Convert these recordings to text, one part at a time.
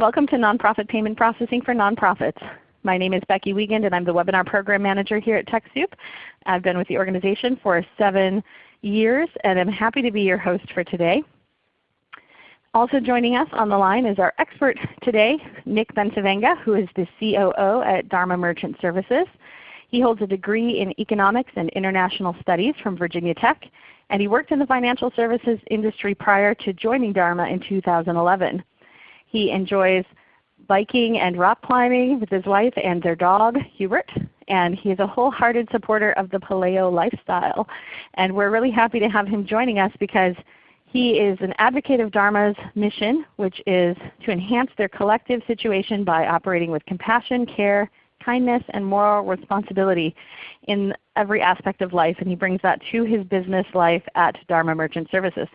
Welcome to Nonprofit Payment Processing for Nonprofits. My name is Becky Wiegand and I'm the Webinar Program Manager here at TechSoup. I've been with the organization for seven years and I'm happy to be your host for today. Also joining us on the line is our expert today, Nick Bencivenga, who is the COO at Dharma Merchant Services. He holds a degree in Economics and International Studies from Virginia Tech, and he worked in the financial services industry prior to joining Dharma in 2011. He enjoys biking and rock climbing with his wife and their dog, Hubert, and he is a wholehearted supporter of the paleo lifestyle. And we're really happy to have him joining us because he is an advocate of Dharma's mission, which is to enhance their collective situation by operating with compassion, care, kindness, and moral responsibility in every aspect of life. And he brings that to his business life at Dharma Merchant Services.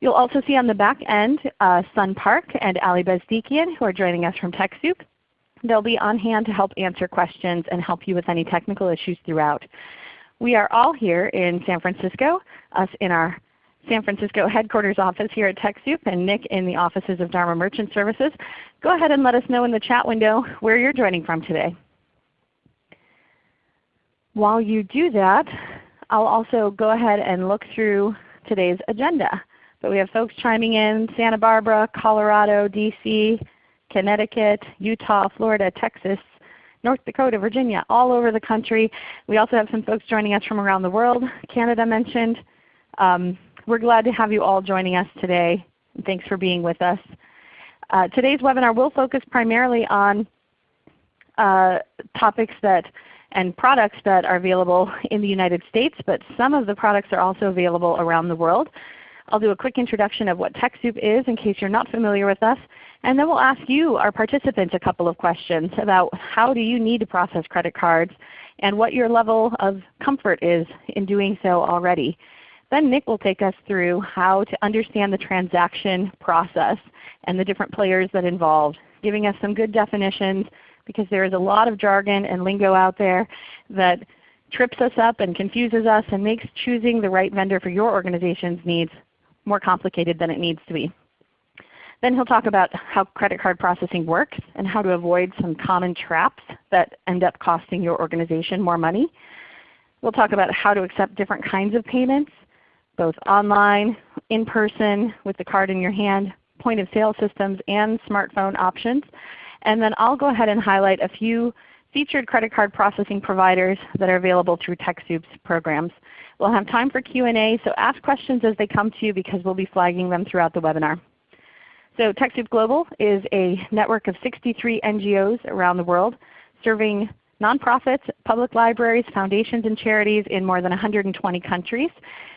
You'll also see on the back end uh, Sun Park and Ali Bezdikian who are joining us from TechSoup. They'll be on hand to help answer questions and help you with any technical issues throughout. We are all here in San Francisco, us in our San Francisco headquarters office here at TechSoup and Nick in the offices of Dharma Merchant Services. Go ahead and let us know in the chat window where you're joining from today. While you do that, I'll also go ahead and look through today's agenda. But we have folks chiming in Santa Barbara, Colorado, DC, Connecticut, Utah, Florida, Texas, North Dakota, Virginia, all over the country. We also have some folks joining us from around the world. Canada mentioned. Um, we're glad to have you all joining us today. Thanks for being with us. Uh, today's webinar will focus primarily on uh, topics that and products that are available in the United States, but some of the products are also available around the world. I'll do a quick introduction of what TechSoup is in case you're not familiar with us. And then we'll ask you, our participants, a couple of questions about how do you need to process credit cards and what your level of comfort is in doing so already. Then Nick will take us through how to understand the transaction process and the different players that involved, giving us some good definitions because there is a lot of jargon and lingo out there that trips us up and confuses us and makes choosing the right vendor for your organization's needs more complicated than it needs to be. Then he'll talk about how credit card processing works and how to avoid some common traps that end up costing your organization more money. We'll talk about how to accept different kinds of payments both online, in person with the card in your hand, point of sale systems, and smartphone options. And then I'll go ahead and highlight a few featured credit card processing providers that are available through TechSoup's programs. We'll have time for Q&A, so ask questions as they come to you because we'll be flagging them throughout the webinar. So TechSoup Global is a network of 63 NGOs around the world serving nonprofits, public libraries, foundations, and charities in more than 120 countries.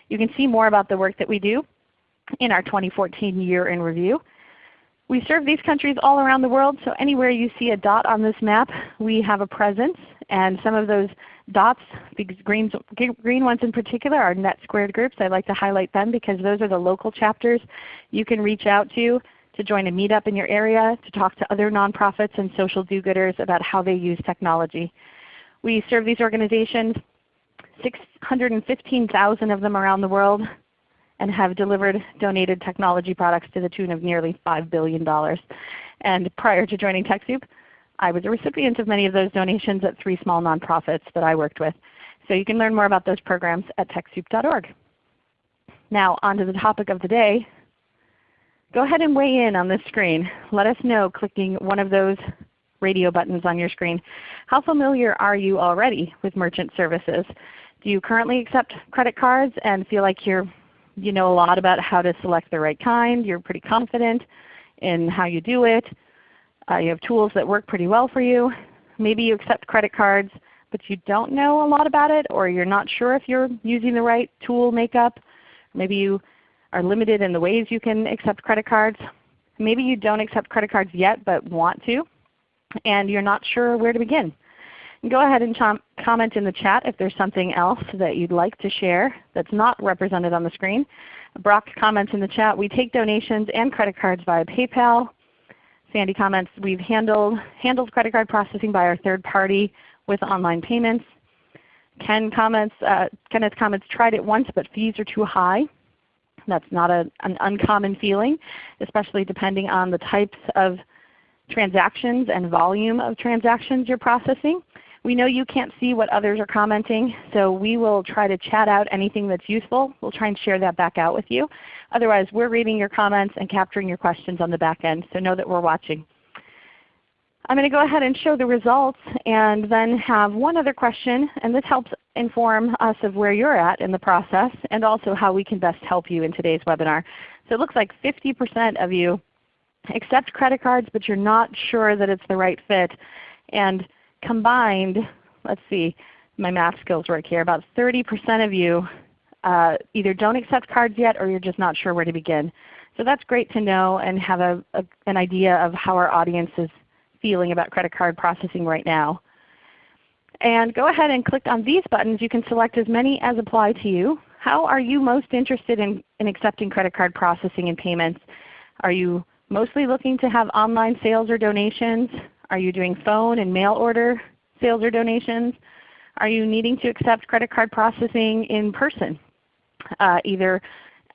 You can see more about the work that we do in our 2014 Year in Review. We serve these countries all around the world, so anywhere you see a dot on this map, we have a presence. And some of those dots, the green, green ones in particular, are NetSquared groups. I like to highlight them because those are the local chapters you can reach out to to join a meetup in your area, to talk to other nonprofits and social do-gooders about how they use technology. We serve these organizations 615,000 of them around the world and have delivered donated technology products to the tune of nearly $5 billion. And prior to joining TechSoup, I was a recipient of many of those donations at three small nonprofits that I worked with. So you can learn more about those programs at TechSoup.org. Now on to the topic of the day. Go ahead and weigh in on this screen. Let us know clicking one of those radio buttons on your screen. How familiar are you already with merchant services? Do you currently accept credit cards and feel like you're, you know a lot about how to select the right kind? You're pretty confident in how you do it. Uh, you have tools that work pretty well for you. Maybe you accept credit cards but you don't know a lot about it or you're not sure if you're using the right tool makeup. Maybe you are limited in the ways you can accept credit cards. Maybe you don't accept credit cards yet but want to and you're not sure where to begin. Go ahead and comment in the chat if there's something else that you'd like to share that's not represented on the screen. Brock comments in the chat, we take donations and credit cards via PayPal. Sandy comments, we've handled, handled credit card processing by our third party with online payments. Ken comments, uh, Kenneth comments, tried it once but fees are too high. That's not a, an uncommon feeling, especially depending on the types of transactions and volume of transactions you're processing. We know you can't see what others are commenting, so we will try to chat out anything that's useful. We'll try and share that back out with you. Otherwise, we're reading your comments and capturing your questions on the back end, so know that we're watching. I'm going to go ahead and show the results and then have one other question, and this helps inform us of where you're at in the process and also how we can best help you in today's webinar. So it looks like 50% of you accept credit cards, but you're not sure that it's the right fit. And combined, let's see, my math skills work here, about 30% of you uh, either don't accept cards yet or you're just not sure where to begin. So that's great to know and have a, a, an idea of how our audience is feeling about credit card processing right now. And go ahead and click on these buttons. You can select as many as apply to you. How are you most interested in, in accepting credit card processing and payments? Are you mostly looking to have online sales or donations? Are you doing phone and mail order sales or donations? Are you needing to accept credit card processing in person, uh, either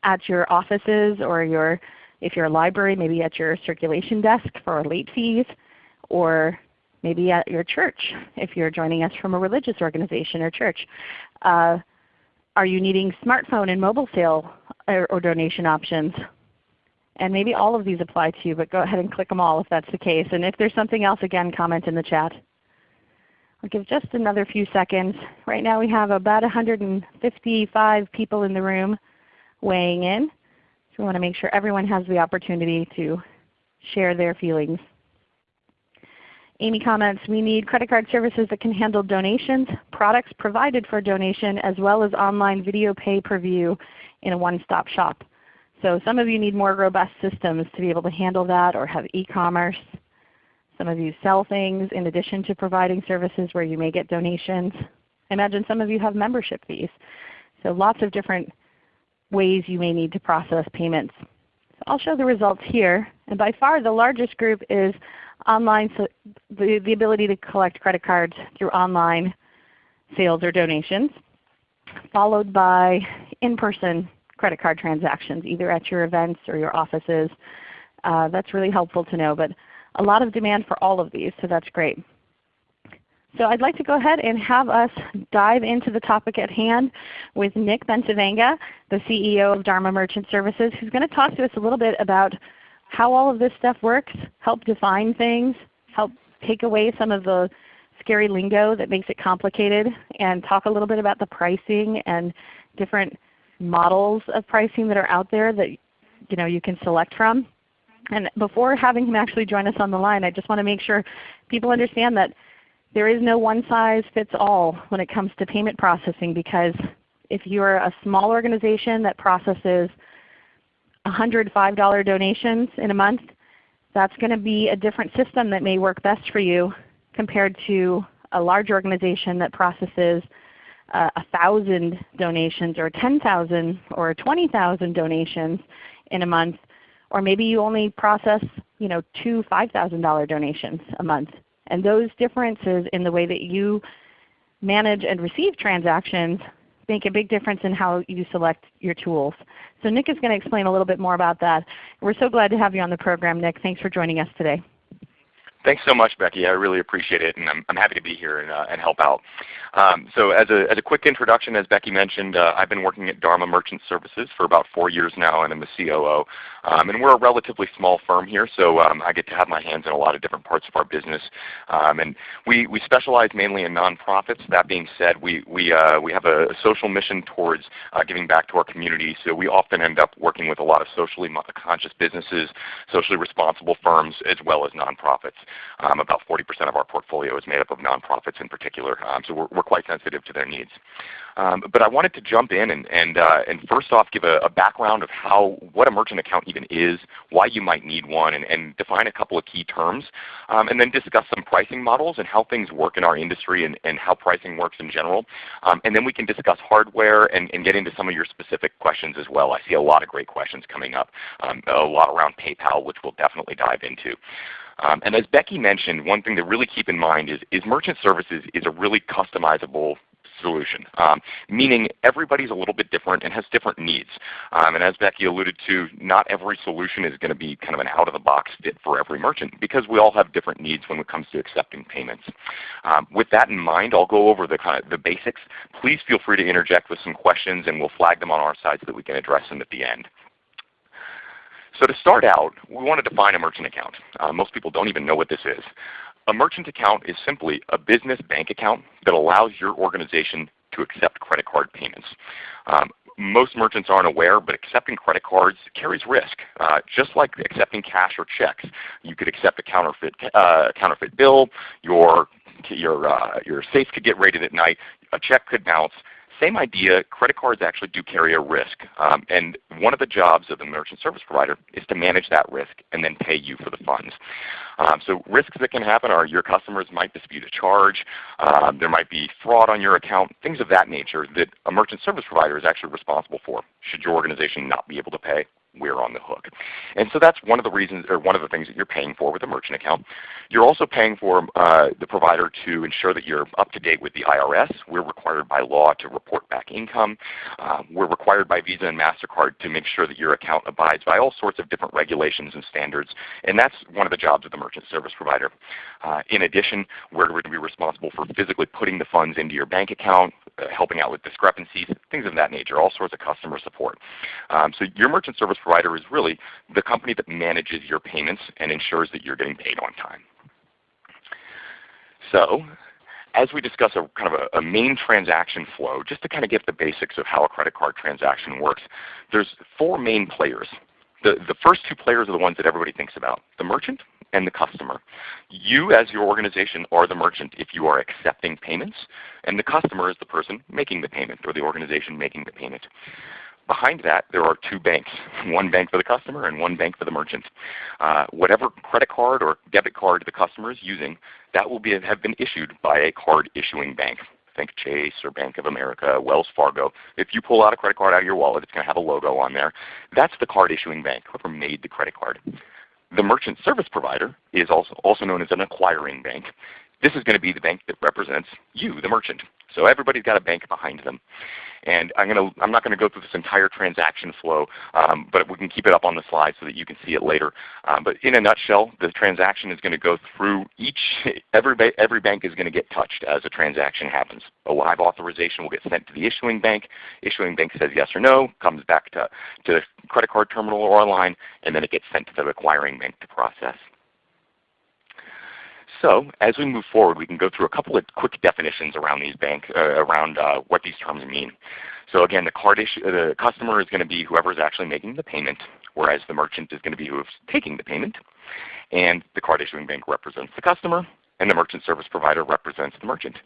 at your offices or your, if you're a library, maybe at your circulation desk for late fees, or maybe at your church if you're joining us from a religious organization or church. Uh, are you needing smartphone and mobile sale or, or donation options? And maybe all of these apply to you, but go ahead and click them all if that's the case. And if there's something else, again, comment in the chat. I'll give just another few seconds. Right now we have about 155 people in the room weighing in. So we want to make sure everyone has the opportunity to share their feelings. Amy comments, we need credit card services that can handle donations, products provided for donation, as well as online video pay per view in a one-stop shop. So some of you need more robust systems to be able to handle that or have e-commerce. Some of you sell things in addition to providing services where you may get donations. I imagine some of you have membership fees. So lots of different ways you may need to process payments. So I'll show the results here. And by far the largest group is online, so the, the ability to collect credit cards through online sales or donations, followed by in-person credit card transactions, either at your events or your offices. Uh, that's really helpful to know. But a lot of demand for all of these, so that's great. So I'd like to go ahead and have us dive into the topic at hand with Nick Bencivenga, the CEO of Dharma Merchant Services, who's going to talk to us a little bit about how all of this stuff works, help define things, help take away some of the scary lingo that makes it complicated, and talk a little bit about the pricing and different models of pricing that are out there that you, know, you can select from. And before having him actually join us on the line, I just want to make sure people understand that there is no one size fits all when it comes to payment processing because if you're a small organization that processes $105 donations in a month, that's going to be a different system that may work best for you compared to a large organization that processes uh, 1,000 donations or 10,000 or 20,000 donations in a month, or maybe you only process you know, two $5,000 donations a month. And those differences in the way that you manage and receive transactions make a big difference in how you select your tools. So Nick is going to explain a little bit more about that. We're so glad to have you on the program, Nick. Thanks for joining us today. Thanks so much, Becky. I really appreciate it, and I'm, I'm happy to be here and, uh, and help out. Um, so as a, as a quick introduction, as Becky mentioned, uh, I've been working at Dharma Merchant Services for about four years now, and I'm the COO. Um, and we're a relatively small firm here, so um, I get to have my hands in a lot of different parts of our business. Um, and we, we specialize mainly in nonprofits. That being said, we, we, uh, we have a social mission towards uh, giving back to our community, so we often end up working with a lot of socially conscious businesses, socially responsible firms, as well as nonprofits. Um, about 40% of our portfolio is made up of nonprofits in particular, um, so we're, we're, quite sensitive to their needs. Um, but I wanted to jump in and, and, uh, and first off give a, a, background of how what a merchant account even is, why you might need one, and, and define a couple of key terms, um, and then discuss some pricing models and how things work in our industry and, and how pricing works in general. Um, and then we can discuss hardware and, and, get into some of your specific questions as well. I see a lot of great questions coming up, um, a lot around PayPal, which we'll definitely dive into. Um, and as Becky mentioned, one thing to really keep in mind is, is merchant services is a really customizable solution, um, meaning everybody's a little bit different and has different needs. Um, and as Becky alluded to, not every solution is going to be kind of an out-of-the-box fit for every merchant because we all have different needs when it comes to accepting payments. Um, with that in mind, I'll go over the, kind of the basics. Please feel free to interject with some questions and we'll flag them on our side so that we can address them at the end. So to start out, we want to define a merchant account. Uh, most people don't even know what this is. A merchant account is simply a business bank account that allows your organization to accept credit card payments. Um, most merchants aren't aware, but accepting credit cards carries risk. Uh, just like accepting cash or checks, you could accept a counterfeit, uh, counterfeit bill, your, your, uh, your safe could get raided at night, a check could bounce, same idea, credit cards actually do carry a risk. Um, and one of the jobs of the merchant service provider is to manage that risk and then pay you for the funds. Um, so risks that can happen are your customers might dispute a charge, um, there might be fraud on your account, things of that nature that a merchant service provider is actually responsible for should your organization not be able to pay we're on the hook. And so that's one of the reasons, or one of the things that you're paying for with a merchant account. You're also paying for uh, the provider to ensure that you're up to date with the IRS. We're required by law to report back income. Uh, we're required by Visa and MasterCard to make sure that your account abides by all sorts of different regulations and standards. And that's one of the jobs of the merchant service provider. Uh, in addition, we're going to be responsible for physically putting the funds into your bank account, uh, helping out with discrepancies, things of that nature, all sorts of customer support. Um, so your merchant service provider is really the company that manages your payments and ensures that you're getting paid on time. So as we discuss a kind of a, a, main transaction flow, just to kind of get the basics of how a credit card transaction works, there's four main players. The, the first two players are the ones that everybody thinks about, the merchant and the customer. You as your organization are the merchant if you are accepting payments, and the customer is the person making the payment or the organization making the payment. Behind that, there are two banks, one bank for the customer and one bank for the merchant. Uh, whatever credit card or debit card the customer is using, that will be, have been issued by a card issuing bank. Think Chase or Bank of America, Wells Fargo. If you pull out a credit card out of your wallet, it's going to have a logo on there. That's the card issuing bank, whoever made the credit card. The merchant service provider is also, also known as an acquiring bank. This is going to be the bank that represents you, the merchant. So everybody's got a bank behind them. And I'm, to, I'm not going to go through this entire transaction flow, um, but we can keep it up on the slide so that you can see it later. Um, but in a nutshell, the transaction is going to go through each, every, every bank is going to get touched as a transaction happens. A live authorization will get sent to the issuing bank. Issuing bank says yes or no, comes back to, to the credit card terminal or online, and then it gets sent to the acquiring bank to process. So as we move forward, we can go through a couple of quick definitions around these bank, uh, around uh, what these terms mean. So again, the card issue, the customer is going to be whoever is actually making the payment, whereas the merchant is going to be who is taking the payment. And the card issuing bank represents the customer, and the merchant service provider represents the merchant.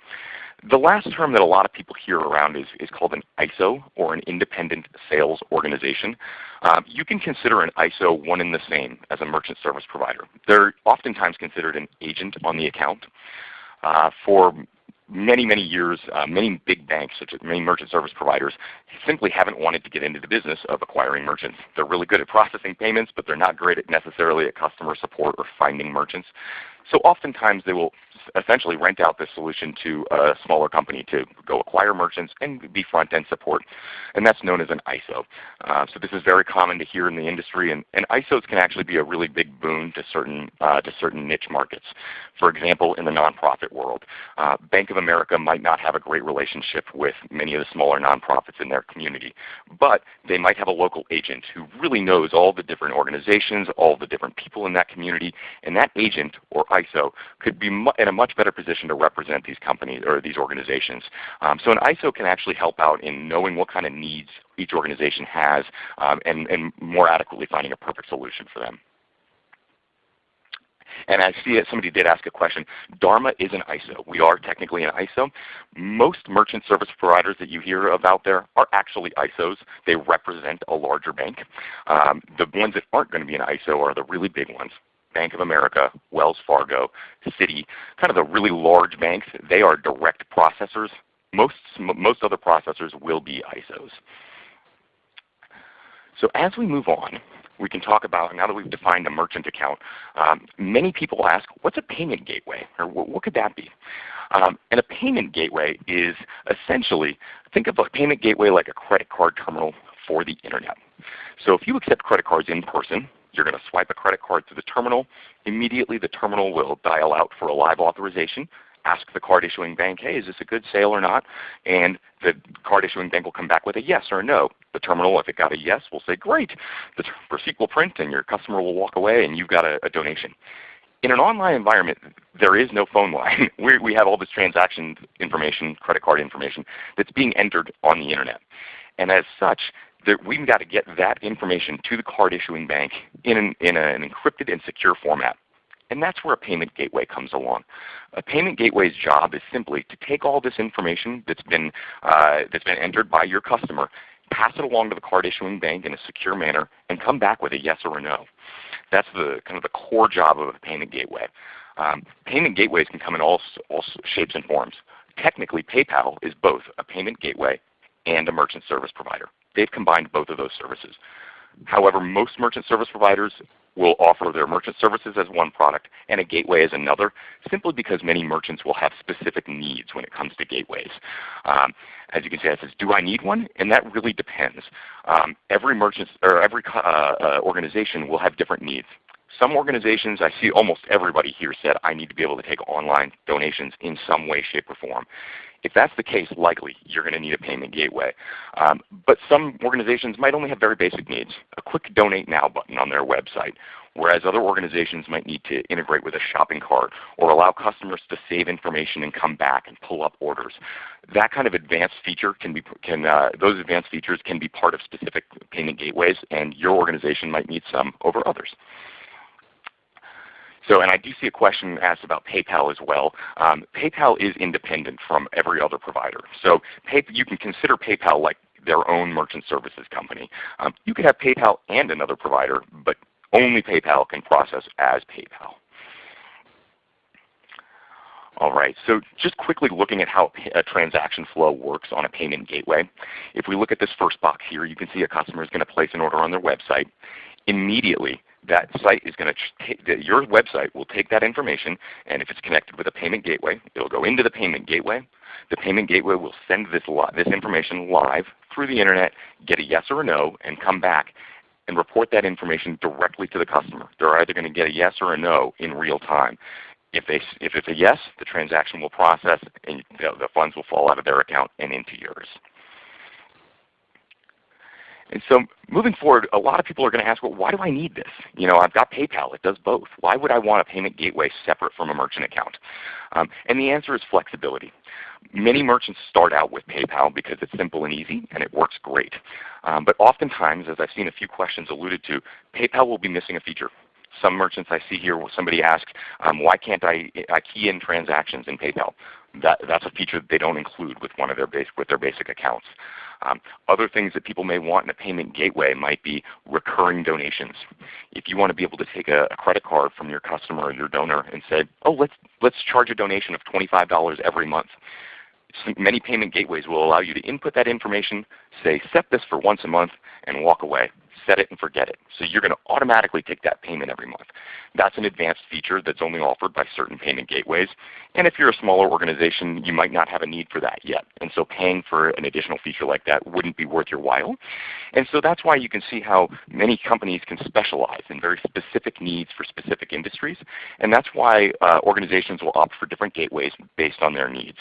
The last term that a lot of people hear around is, is called an ISO or an independent sales organization. Um, you can consider an ISO one and the same as a merchant service provider. They're oftentimes considered an agent on the account. Uh, for many, many years, uh, many big banks, such as many merchant service providers, simply haven't wanted to get into the business of acquiring merchants. They're really good at processing payments, but they're not great at necessarily at customer support or finding merchants. So oftentimes they will essentially rent out this solution to a smaller company to go acquire merchants and be front-end support. And that's known as an ISO. Uh, so this is very common to hear in the industry, and, and ISOs can actually be a really big boon to certain, uh, to certain niche markets. For example, in the nonprofit world, uh, Bank of America might not have a great relationship with many of the smaller nonprofits in their community, but they might have a local agent who really knows all the different organizations, all the different people in that community, and that agent or ISO could be in a much better position to represent these companies or these organizations. Um, so an ISO can actually help out in knowing what kind of needs each organization has um, and, and more adequately finding a perfect solution for them. And I see that somebody did ask a question. Dharma is an ISO. We are technically an ISO. Most merchant service providers that you hear about there are actually ISOs. They represent a larger bank. Um, the ones that aren't going to be an ISO are the really big ones. Bank of America, Wells Fargo, Citi, kind of the really large banks, they are direct processors. Most, most other processors will be ISOs. So as we move on, we can talk about, now that we've defined a merchant account, um, many people ask, what's a payment gateway? Or what, what could that be? Um, and a payment gateway is essentially, think of a payment gateway like a credit card terminal for the Internet. So if you accept credit cards in person, you're going to swipe a credit card to the terminal. Immediately the terminal will dial out for a live authorization ask the card issuing bank, hey, is this a good sale or not? And the card issuing bank will come back with a yes or a no. The terminal, if it got a yes, will say, great. The receipt will print and your customer will walk away and you've got a, a donation. In an online environment, there is no phone line. we we have all this transaction information, credit card information, that's being entered on the Internet. And as such, we've got to get that information to the card issuing bank in an, in an encrypted and secure format. And that's where a payment gateway comes along. A payment gateway's job is simply to take all this information that's been, uh, that's been entered by your customer, pass it along to the card issuing bank in a secure manner, and come back with a yes or a no. That's the kind of the core job of a payment gateway. Um, payment gateways can come in all, all shapes and forms. Technically, PayPal is both a payment gateway and a merchant service provider. They've combined both of those services. However, most merchant service providers will offer their merchant services as one product and a gateway as another, simply because many merchants will have specific needs when it comes to gateways. Um, as you can see, it says, do I need one? And that really depends. Um, every merchant or every uh, uh, organization will have different needs. Some organizations, I see almost everybody here said, I need to be able to take online donations in some way, shape, or form. If that's the case, likely you're going to need a payment gateway. Um, but some organizations might only have very basic needs. A quick Donate Now button on their website, whereas other organizations might need to integrate with a shopping cart or allow customers to save information and come back and pull up orders. That kind of advanced feature can be, can, uh, those advanced features can be part of specific payment gateways, and your organization might need some over others. So, and I do see a question asked about PayPal as well. Um, PayPal is independent from every other provider. So pay, you can consider PayPal like their own merchant services company. Um, you could have PayPal and another provider, but only PayPal can process as PayPal. All right, so just quickly looking at how a transaction flow works on a payment gateway. If we look at this first box here, you can see a customer is going to place an order on their website. Immediately, that site is going to your website will take that information, and if it's connected with a payment gateway, it will go into the payment gateway. The payment gateway will send this this information live through the internet, get a yes or a no, and come back and report that information directly to the customer. They're either going to get a yes or a no in real time. If, they, if it's a yes, the transaction will process and the, the funds will fall out of their account and into yours. And so moving forward, a lot of people are going to ask, well, why do I need this? You know, I've got PayPal. It does both. Why would I want a payment gateway separate from a merchant account? Um, and the answer is flexibility. Many merchants start out with PayPal because it's simple and easy and it works great. Um, but oftentimes, as I've seen a few questions alluded to, PayPal will be missing a feature. Some merchants I see here, somebody asked, um, why can't I, I key in transactions in PayPal? That, that's a feature that they don't include with one of their basic, with their basic accounts. Um, other things that people may want in a payment gateway might be recurring donations. If you want to be able to take a, a credit card from your customer or your donor and say, oh, let's, let's charge a donation of $25 every month. Many payment gateways will allow you to input that information, say set this for once a month, and walk away set it and forget it. So you're going to automatically take that payment every month. That's an advanced feature that's only offered by certain payment gateways. And if you're a smaller organization, you might not have a need for that yet. And so paying for an additional feature like that wouldn't be worth your while. And so that's why you can see how many companies can specialize in very specific needs for specific industries. And that's why uh, organizations will opt for different gateways based on their needs.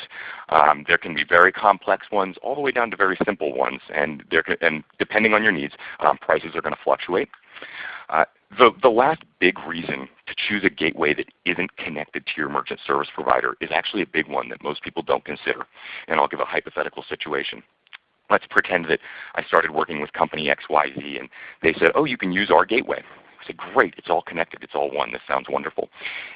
Um, there can be very complex ones all the way down to very simple ones. And, there can, and depending on your needs, um, prices are going to fluctuate. Uh, the, the last big reason to choose a gateway that isn't connected to your merchant service provider is actually a big one that most people don't consider. And I'll give a hypothetical situation. Let's pretend that I started working with company XYZ and they said, oh, you can use our gateway said, great, it's all connected, it's all one, this sounds wonderful.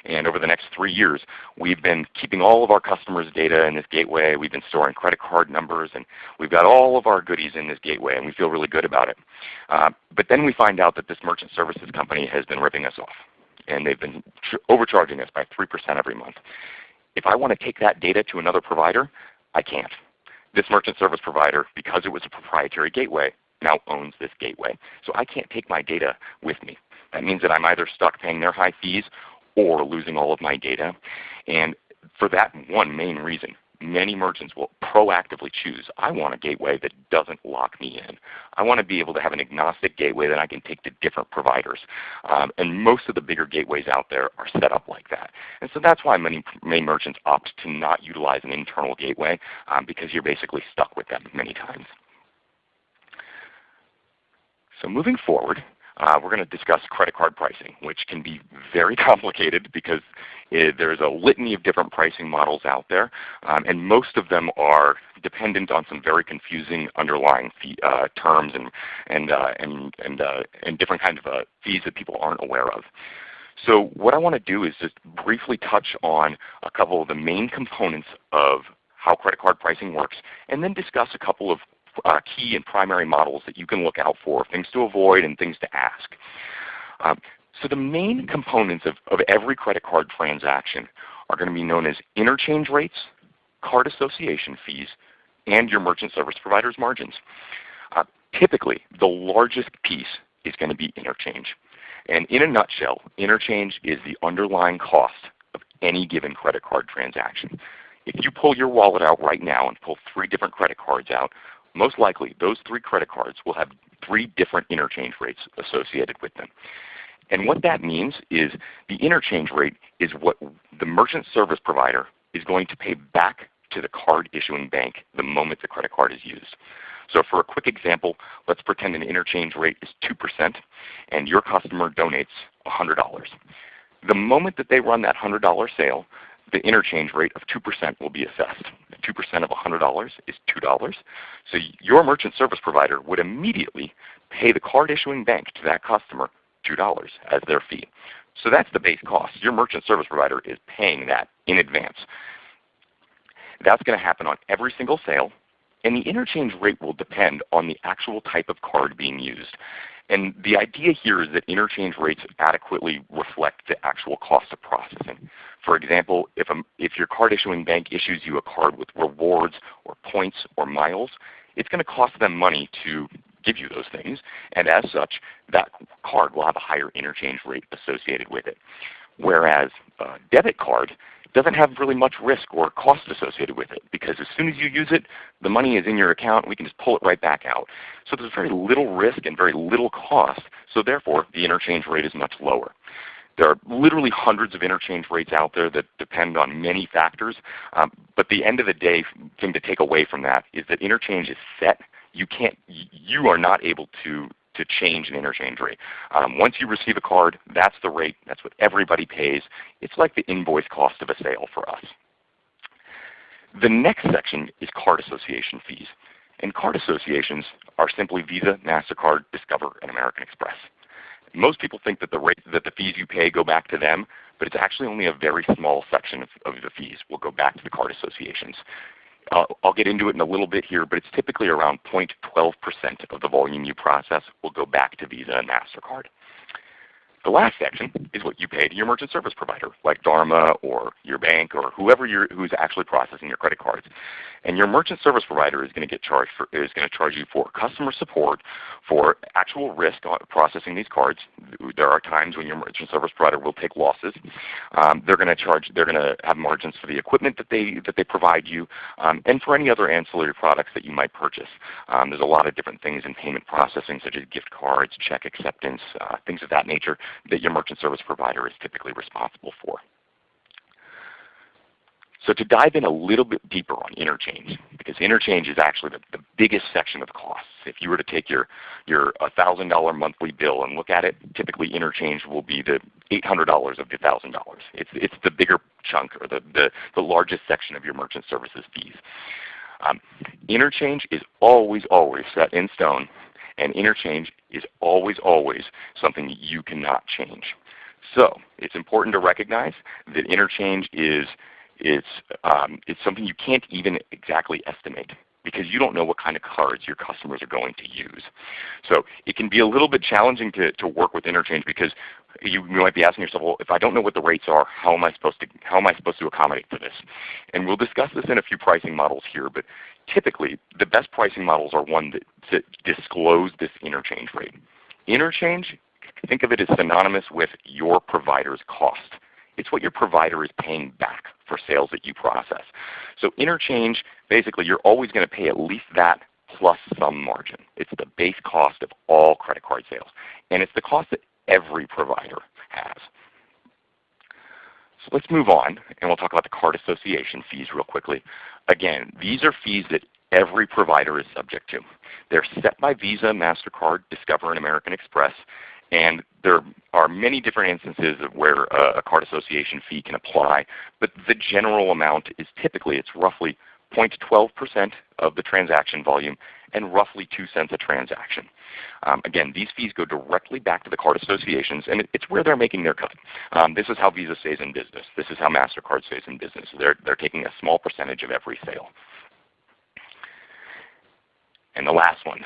And over the next three years, we've been keeping all of our customers' data in this gateway. We've been storing credit card numbers, and we've got all of our goodies in this gateway, and we feel really good about it. Uh, but then we find out that this merchant services company has been ripping us off, and they've been overcharging us by 3% every month. If I want to take that data to another provider, I can't. This merchant service provider, because it was a proprietary gateway, now owns this gateway. So I can't take my data with me. That means that I'm either stuck paying their high fees or losing all of my data. And for that one main reason many merchants will proactively choose, I want a gateway that doesn't lock me in. I want to be able to have an agnostic gateway that I can take to different providers. Um, and most of the bigger gateways out there are set up like that. And so that's why many, many merchants opt to not utilize an internal gateway um, because you're basically stuck with them many times. So moving forward, uh, we're going to discuss credit card pricing, which can be very complicated because it, there's a litany of different pricing models out there, um, and most of them are dependent on some very confusing underlying fee, uh, terms and and uh, and and, uh, and different kinds of uh, fees that people aren't aware of. So what I want to do is just briefly touch on a couple of the main components of how credit card pricing works, and then discuss a couple of uh, key and primary models that you can look out for, things to avoid and things to ask. Um, so the main components of, of every credit card transaction are going to be known as interchange rates, card association fees, and your merchant service provider's margins. Uh, typically, the largest piece is going to be interchange. And in a nutshell, interchange is the underlying cost of any given credit card transaction. If you pull your wallet out right now and pull three different credit cards out, most likely those three credit cards will have three different interchange rates associated with them. And what that means is the interchange rate is what the merchant service provider is going to pay back to the card issuing bank the moment the credit card is used. So for a quick example, let's pretend an interchange rate is 2% and your customer donates $100. The moment that they run that $100 sale, the interchange rate of 2% will be assessed. 2% of $100 is $2. So your merchant service provider would immediately pay the card issuing bank to that customer $2 as their fee. So that's the base cost. Your merchant service provider is paying that in advance. That's going to happen on every single sale. And the interchange rate will depend on the actual type of card being used. And the idea here is that interchange rates adequately reflect the actual cost of processing. For example, if, a, if your card issuing bank issues you a card with rewards or points or miles, it's going to cost them money to give you those things. And as such, that card will have a higher interchange rate associated with it. Whereas a debit card doesn't have really much risk or cost associated with it because as soon as you use it, the money is in your account. We can just pull it right back out. So there's very little risk and very little cost. So therefore, the interchange rate is much lower. There are literally hundreds of interchange rates out there that depend on many factors. Um, but the end of the day thing to take away from that is that interchange is set. You can't, you are not able to to change an interchange rate. Um, once you receive a card, that's the rate. That's what everybody pays. It's like the invoice cost of a sale for us. The next section is card association fees. And card associations are simply Visa, MasterCard, Discover, and American Express. Most people think that the, rate, that the fees you pay go back to them, but it's actually only a very small section of, of the fees will go back to the card associations. I'll get into it in a little bit here, but it's typically around 0.12% of the volume you process will go back to Visa and MasterCard. The last section is what you pay to your merchant service provider, like Dharma or your bank or whoever who's actually processing your credit cards. And your merchant service provider is going to get charged for, is going to charge you for customer support, for actual risk processing these cards. There are times when your merchant service provider will take losses. Um, they're going to charge. They're going to have margins for the equipment that they that they provide you, um, and for any other ancillary products that you might purchase. Um, there's a lot of different things in payment processing, such as gift cards, check acceptance, uh, things of that nature that your merchant service provider is typically responsible for. So to dive in a little bit deeper on interchange, because interchange is actually the, the biggest section of the costs. If you were to take your, your $1,000 monthly bill and look at it, typically interchange will be the $800 of the $1,000. It's, it's the bigger chunk or the, the, the largest section of your merchant services fees. Um, interchange is always, always set in stone and interchange is always, always something you cannot change. So it's important to recognize that interchange is it's, um, it's something you can't even exactly estimate because you don't know what kind of cards your customers are going to use. So it can be a little bit challenging to, to work with interchange because you might be asking yourself, well, if I don't know what the rates are, how am I supposed to how am I supposed to accommodate for this? And we'll discuss this in a few pricing models here, but typically the best pricing models are one that, that disclose this interchange rate. Interchange, think of it as synonymous with your provider's cost. It's what your provider is paying back for sales that you process. So interchange, basically you're always going to pay at least that plus some margin. It's the base cost of all credit card sales. And it's the cost that every provider has. So let's move on, and we'll talk about the card association fees real quickly. Again, these are fees that every provider is subject to. They're set by Visa, MasterCard, Discover, and American Express. And there are many different instances of where a card association fee can apply. But the general amount is typically, it's roughly 0.12% of the transaction volume and roughly 2 cents a transaction. Um, again, these fees go directly back to the card associations, and it's where they're making their cut. Um, this is how Visa stays in business. This is how MasterCard stays in business. They're, they're taking a small percentage of every sale. And the last one,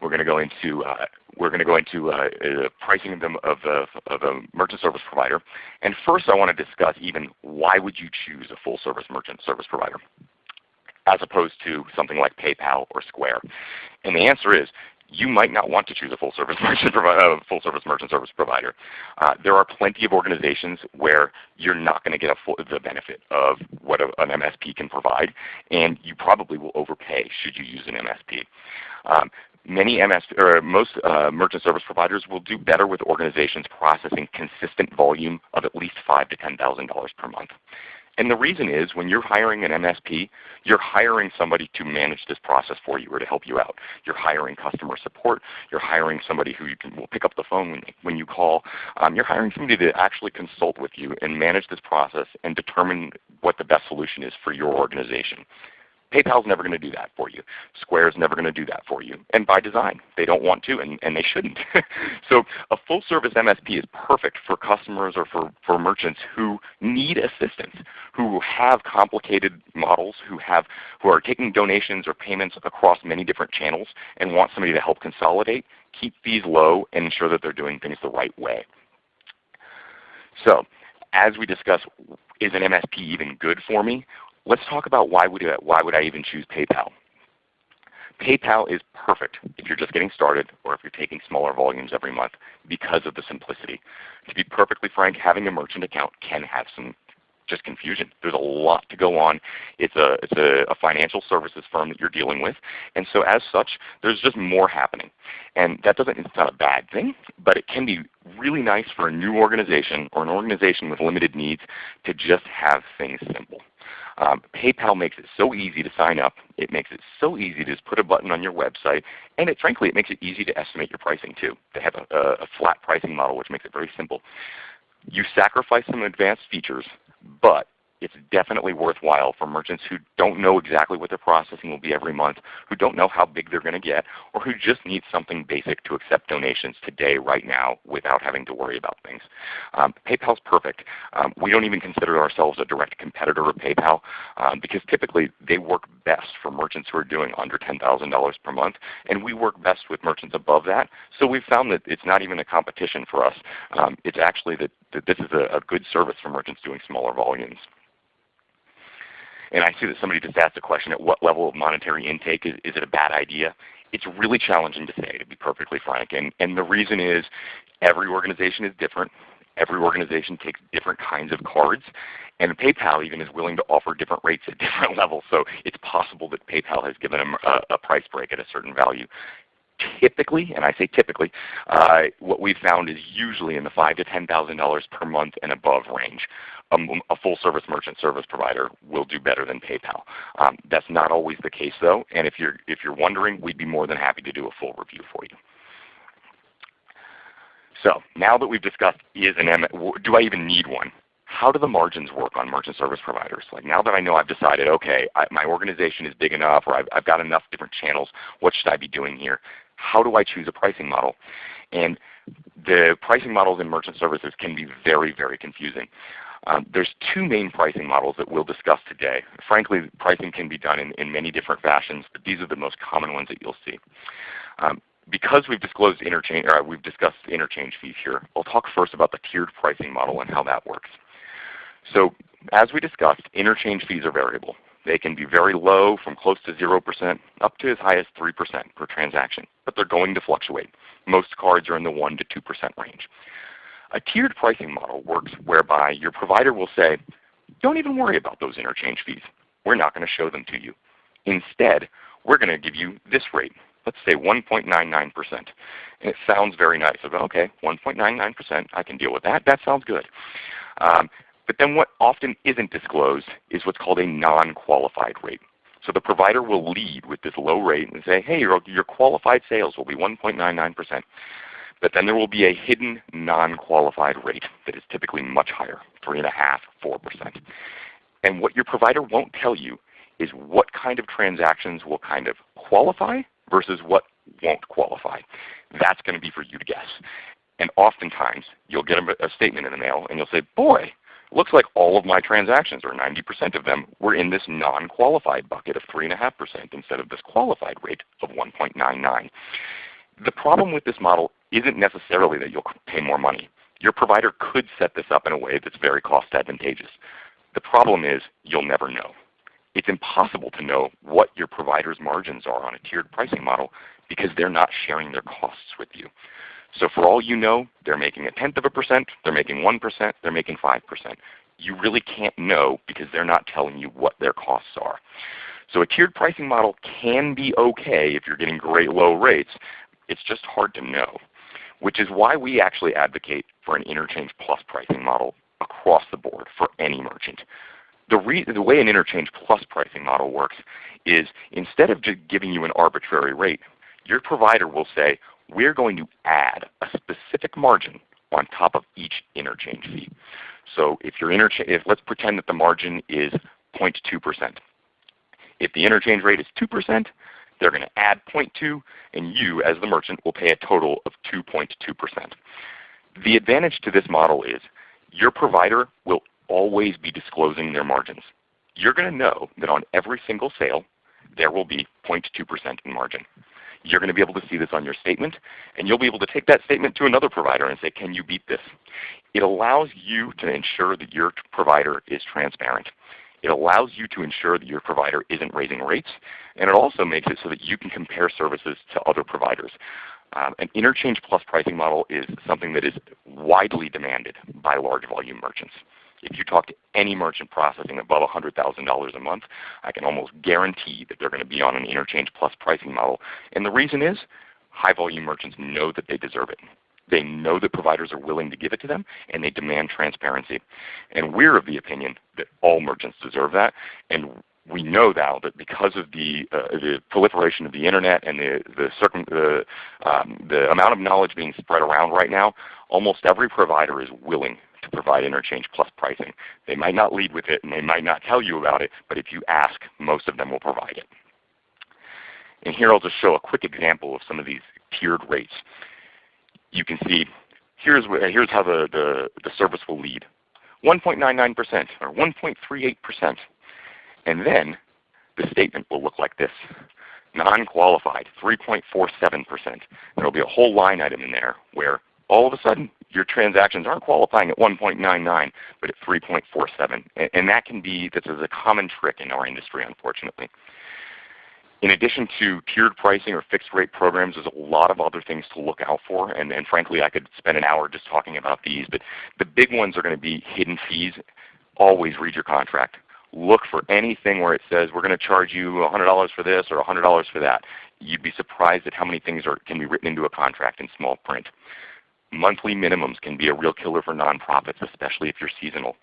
we're going to go into uh, we're going to go into uh, uh, pricing of, them, of, of a merchant service provider. And first, I want to discuss even why would you choose a full service merchant service provider as opposed to something like PayPal or Square. And the answer is you might not want to choose a full service merchant, full service, merchant service provider. Uh, there are plenty of organizations where you're not going to get full, the benefit of what a, an MSP can provide, and you probably will overpay should you use an MSP. Um, many MS or most uh, merchant service providers will do better with organizations processing consistent volume of at least five to ten thousand dollars per month. And the reason is when you're hiring an MSP, you're hiring somebody to manage this process for you or to help you out. You're hiring customer support. You're hiring somebody who can, will pick up the phone when, when you call. Um, you're hiring somebody to actually consult with you and manage this process and determine what the best solution is for your organization. PayPal's never going to do that for you. Square is never going to do that for you. And by design, they don't want to and, and they shouldn't. so a full service MSP is perfect for customers or for, for merchants who need assistance, who have complicated models, who, have, who are taking donations or payments across many different channels and want somebody to help consolidate, keep fees low, and ensure that they're doing things the right way. So as we discuss, is an MSP even good for me? Let's talk about why would, I, why would I even choose PayPal. PayPal is perfect if you're just getting started or if you're taking smaller volumes every month because of the simplicity. To be perfectly frank, having a merchant account can have some just confusion. There's a lot to go on. It's a it's a, a, financial services firm that you're dealing with, and so as such, there's just more happening. And that doesn't it's not a bad thing, but it can be really nice for a new organization or an organization with limited needs to just have things simple. Um, PayPal makes it so easy to sign up. It makes it so easy to just put a button on your website. And it, frankly, it makes it easy to estimate your pricing too. They have a, a flat pricing model which makes it very simple. You sacrifice some advanced features, but it's definitely worthwhile for merchants who don't know exactly what their processing will be every month, who don't know how big they're going to get, or who just need something basic to accept donations today, right now, without having to worry about things. Um, PayPal's perfect. Um, we don't even consider ourselves a direct competitor of PayPal um, because typically they work best for merchants who are doing under $10,000 per month, and we work best with merchants above that. So we've found that it's not even a competition for us. Um, it's actually that, that this is a, a good service for merchants doing smaller volumes. And I see that somebody just asked a question, at what level of monetary intake is, is it a bad idea? It's really challenging to say, to be perfectly frank. And, and the reason is every organization is different. Every organization takes different kinds of cards. And PayPal even is willing to offer different rates at different levels. So it's possible that PayPal has given them a, a price break at a certain value typically, and I say typically, uh, what we've found is usually in the five to ten thousand dollars per month and above range. Um, a full service merchant service provider will do better than PayPal. Um, that's not always the case though, and if you're if you're wondering, we'd be more than happy to do a full review for you. So now that we've discussed is an M, do I even need one? How do the margins work on merchant service providers? Like now that I know I've decided, okay, I, my organization is big enough or I've, I've got enough different channels, what should I be doing here? How do I choose a pricing model? And the pricing models in merchant services can be very, very confusing. Um, there's two main pricing models that we'll discuss today. Frankly, pricing can be done in, in many different fashions, but these are the most common ones that you'll see. Um, because we've disclosed interchange, or we've discussed interchange fees here, I'll talk first about the tiered pricing model and how that works. So as we discussed, interchange fees are variable. They can be very low from close to 0% up to as high as 3% per transaction, but they're going to fluctuate. Most cards are in the 1 to 2% range. A tiered pricing model works whereby your provider will say, don't even worry about those interchange fees. We're not going to show them to you. Instead, we're going to give you this rate. Let's say 1.99%. And it sounds very nice. Okay, 1.99%, I can deal with that. That sounds good. Um, but then what often isn't disclosed is what's called a non-qualified rate. So the provider will lead with this low rate and say, hey, your, your qualified sales will be 1.99%. But then there will be a hidden non-qualified rate that is typically much higher, 3.5%, 4%. And what your provider won't tell you is what kind of transactions will kind of qualify versus what won't qualify. That's going to be for you to guess. And oftentimes you'll get a, a statement in the mail and you'll say, boy, looks like all of my transactions, or 90% of them, were in this non-qualified bucket of 3.5% instead of this qualified rate of 1.99. The problem with this model isn't necessarily that you'll pay more money. Your provider could set this up in a way that's very cost advantageous. The problem is you'll never know. It's impossible to know what your provider's margins are on a tiered pricing model because they're not sharing their costs with you. So for all you know, they're making a tenth of a percent, they're making 1%, they're making 5%. You really can't know because they're not telling you what their costs are. So a tiered pricing model can be okay if you're getting great low rates. It's just hard to know, which is why we actually advocate for an interchange plus pricing model across the board for any merchant. The, the way an interchange plus pricing model works is instead of just giving you an arbitrary rate, your provider will say, we're going to add a specific margin on top of each interchange fee. So if your interchange, if let's pretend that the margin is 0.2%. If the interchange rate is 2%, they're going to add 0.2, and you as the merchant will pay a total of 2.2%. The advantage to this model is your provider will always be disclosing their margins. You're going to know that on every single sale, there will be 0.2% in margin. You're going to be able to see this on your statement, and you'll be able to take that statement to another provider and say, can you beat this? It allows you to ensure that your provider is transparent. It allows you to ensure that your provider isn't raising rates, and it also makes it so that you can compare services to other providers. Um, an interchange plus pricing model is something that is widely demanded by large volume merchants. If you talk to any merchant processing above $100,000 a month, I can almost guarantee that they're going to be on an interchange plus pricing model. And the reason is high volume merchants know that they deserve it. They know that providers are willing to give it to them, and they demand transparency. And we're of the opinion that all merchants deserve that. And we know now that because of the, uh, the proliferation of the internet and the, the, circum, the, um, the amount of knowledge being spread around right now, almost every provider is willing to provide interchange plus pricing. They might not lead with it and they might not tell you about it, but if you ask, most of them will provide it. And here I'll just show a quick example of some of these tiered rates. You can see here's, here's how the, the, the service will lead. 1.99% or 1.38%. And then the statement will look like this. Non-qualified, 3.47%. There will be a whole line item in there where all of a sudden your transactions aren't qualifying at 1.99 but at 3.47. And, that can be, this is a common trick in our industry unfortunately. In addition to tiered pricing or fixed rate programs, there's a lot of other things to look out for. And, and frankly, I could spend an hour just talking about these. But the big ones are going to be hidden fees. Always read your contract. Look for anything where it says we're going to charge you $100 for this or $100 for that. You'd be surprised at how many things are, can be written into a contract in small print. Monthly minimums can be a real killer for nonprofits, especially if you're seasonal.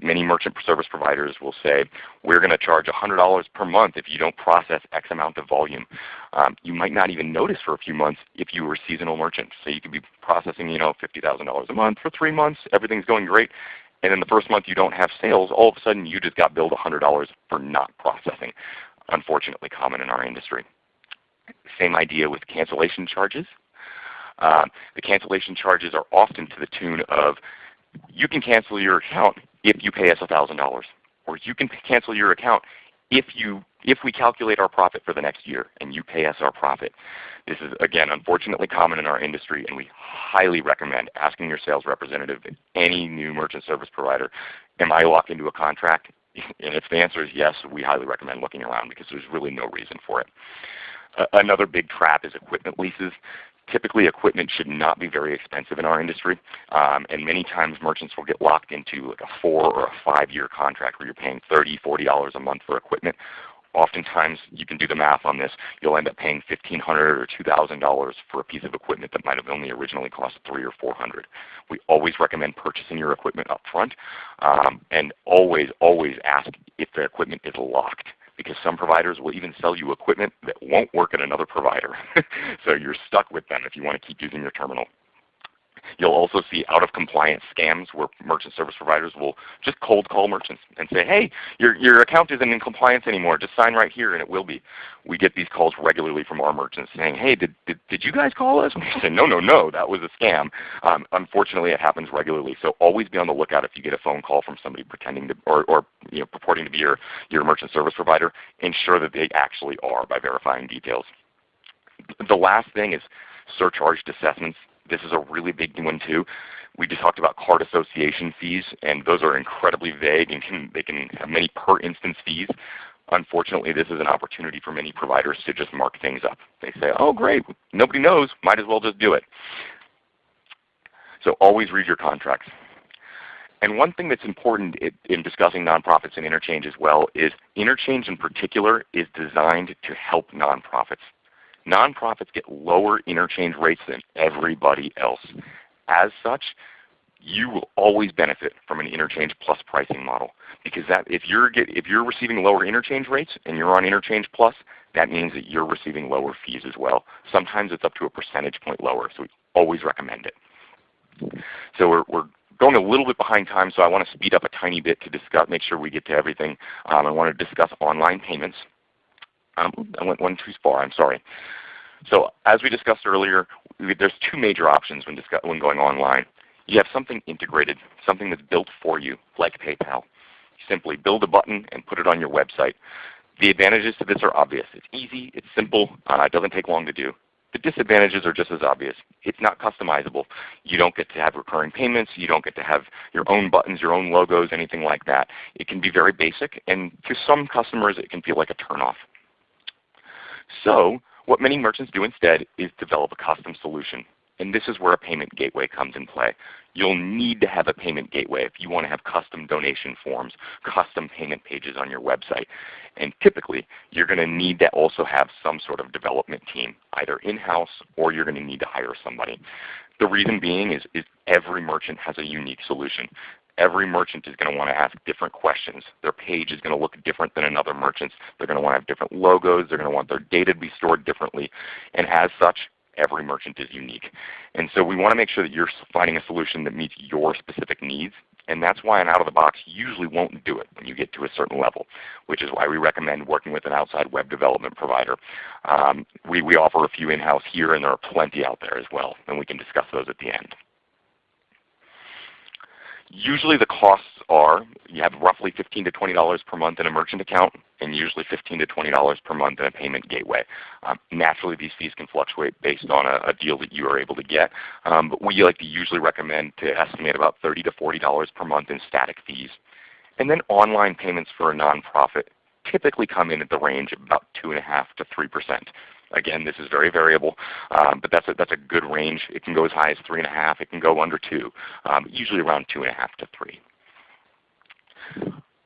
Many merchant service providers will say, we're going to charge $100 per month if you don't process X amount of volume. Um, you might not even notice for a few months if you were a seasonal merchant. So you could be processing you know, $50,000 a month for three months, everything's going great, and in the first month you don't have sales, all of a sudden you just got billed $100 for not processing. Unfortunately common in our industry. Same idea with cancellation charges. Um, the cancellation charges are often to the tune of you can cancel your account if you pay us $1,000, or you can cancel your account if you if we calculate our profit for the next year and you pay us our profit. This is again unfortunately common in our industry and we highly recommend asking your sales representative at any new merchant service provider, am I locked into a contract? And if the answer is yes, we highly recommend looking around because there's really no reason for it. Uh, another big trap is equipment leases Typically equipment should not be very expensive in our industry, um, and many times merchants will get locked into like a four or a five year contract where you're paying $30, $40 a month for equipment. Oftentimes you can do the math on this, you'll end up paying 1,500 or $2,000 for a piece of equipment that might have only originally cost three or 400 We always recommend purchasing your equipment up front um, and always, always ask if the equipment is locked because some providers will even sell you equipment that won't work at another provider. so you're stuck with them if you want to keep using your terminal. You'll also see out of compliance scams where merchant service providers will just cold call merchants and say, hey, your, your account isn't in compliance anymore. Just sign right here and it will be. We get these calls regularly from our merchants saying, hey, did, did, did you guys call us? And we say, no, no, no, that was a scam. Um, unfortunately, it happens regularly. So always be on the lookout if you get a phone call from somebody pretending to, or, or you know, purporting to be your, your merchant service provider. Ensure that they actually are by verifying details. The last thing is surcharged assessments. This is a really big one too. We just talked about card association fees, and those are incredibly vague and can, they can have many per instance fees. Unfortunately, this is an opportunity for many providers to just mark things up. They say, oh great, nobody knows, might as well just do it. So always read your contracts. And one thing that's important in discussing nonprofits and interchange as well is interchange in particular is designed to help nonprofits. Nonprofits get lower interchange rates than everybody else. As such, you will always benefit from an interchange plus pricing model because that if you're get, if you're receiving lower interchange rates and you're on interchange plus, that means that you're receiving lower fees as well. Sometimes it's up to a percentage point lower, so we always recommend it. So we're, we're going a little bit behind time, so I want to speed up a tiny bit to discuss, make sure we get to everything. Um, I want to discuss online payments. Um, I went one too far. I'm sorry. So as we discussed earlier, there's two major options when, when going online. You have something integrated, something that's built for you, like PayPal. Simply build a button and put it on your website. The advantages to this are obvious. It's easy, it's simple, uh, it doesn't take long to do. The disadvantages are just as obvious. It's not customizable. You don't get to have recurring payments. You don't get to have your own buttons, your own logos, anything like that. It can be very basic, and to some customers it can feel like a turnoff. So what many merchants do instead is develop a custom solution. And this is where a payment gateway comes in play. You'll need to have a payment gateway if you want to have custom donation forms, custom payment pages on your website. And typically, you're going to need to also have some sort of development team, either in-house or you're going to need to hire somebody. The reason being is, is every merchant has a unique solution every merchant is going to want to ask different questions. Their page is going to look different than another merchant's. They're going to want to have different logos. They're going to want their data to be stored differently. And as such, every merchant is unique. And so we want to make sure that you're finding a solution that meets your specific needs. And that's why an out-of-the-box usually won't do it when you get to a certain level, which is why we recommend working with an outside web development provider. Um, we, we offer a few in-house here, and there are plenty out there as well, and we can discuss those at the end. Usually the costs are you have roughly 15 to $20 per month in a merchant account and usually 15 to $20 per month in a payment gateway. Um, naturally these fees can fluctuate based on a, a, deal that you are able to get. Um, but we like to usually recommend to estimate about 30 to $40 per month in static fees. And then online payments for a nonprofit typically come in at the range of about 2.5 to 3%. Again, this is very variable, um, but that's a, that's a good range. It can go as high as 3.5. It can go under 2, um, usually around 2.5 to 3.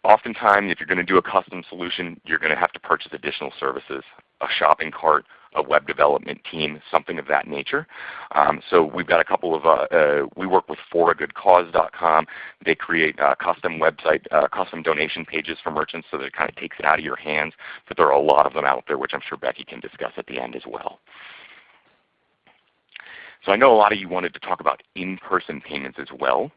Oftentimes, if you're going to do a custom solution, you're going to have to purchase additional services, a shopping cart, a web development team, something of that nature. Um, so we've got a couple of, uh, uh, we work with foragoodcause.com. They create uh, custom website, uh, custom donation pages for merchants so that it kind of takes it out of your hands. But there are a lot of them out there, which I'm sure Becky can discuss at the end as well. So I know a lot of you wanted to talk about in-person payments as well.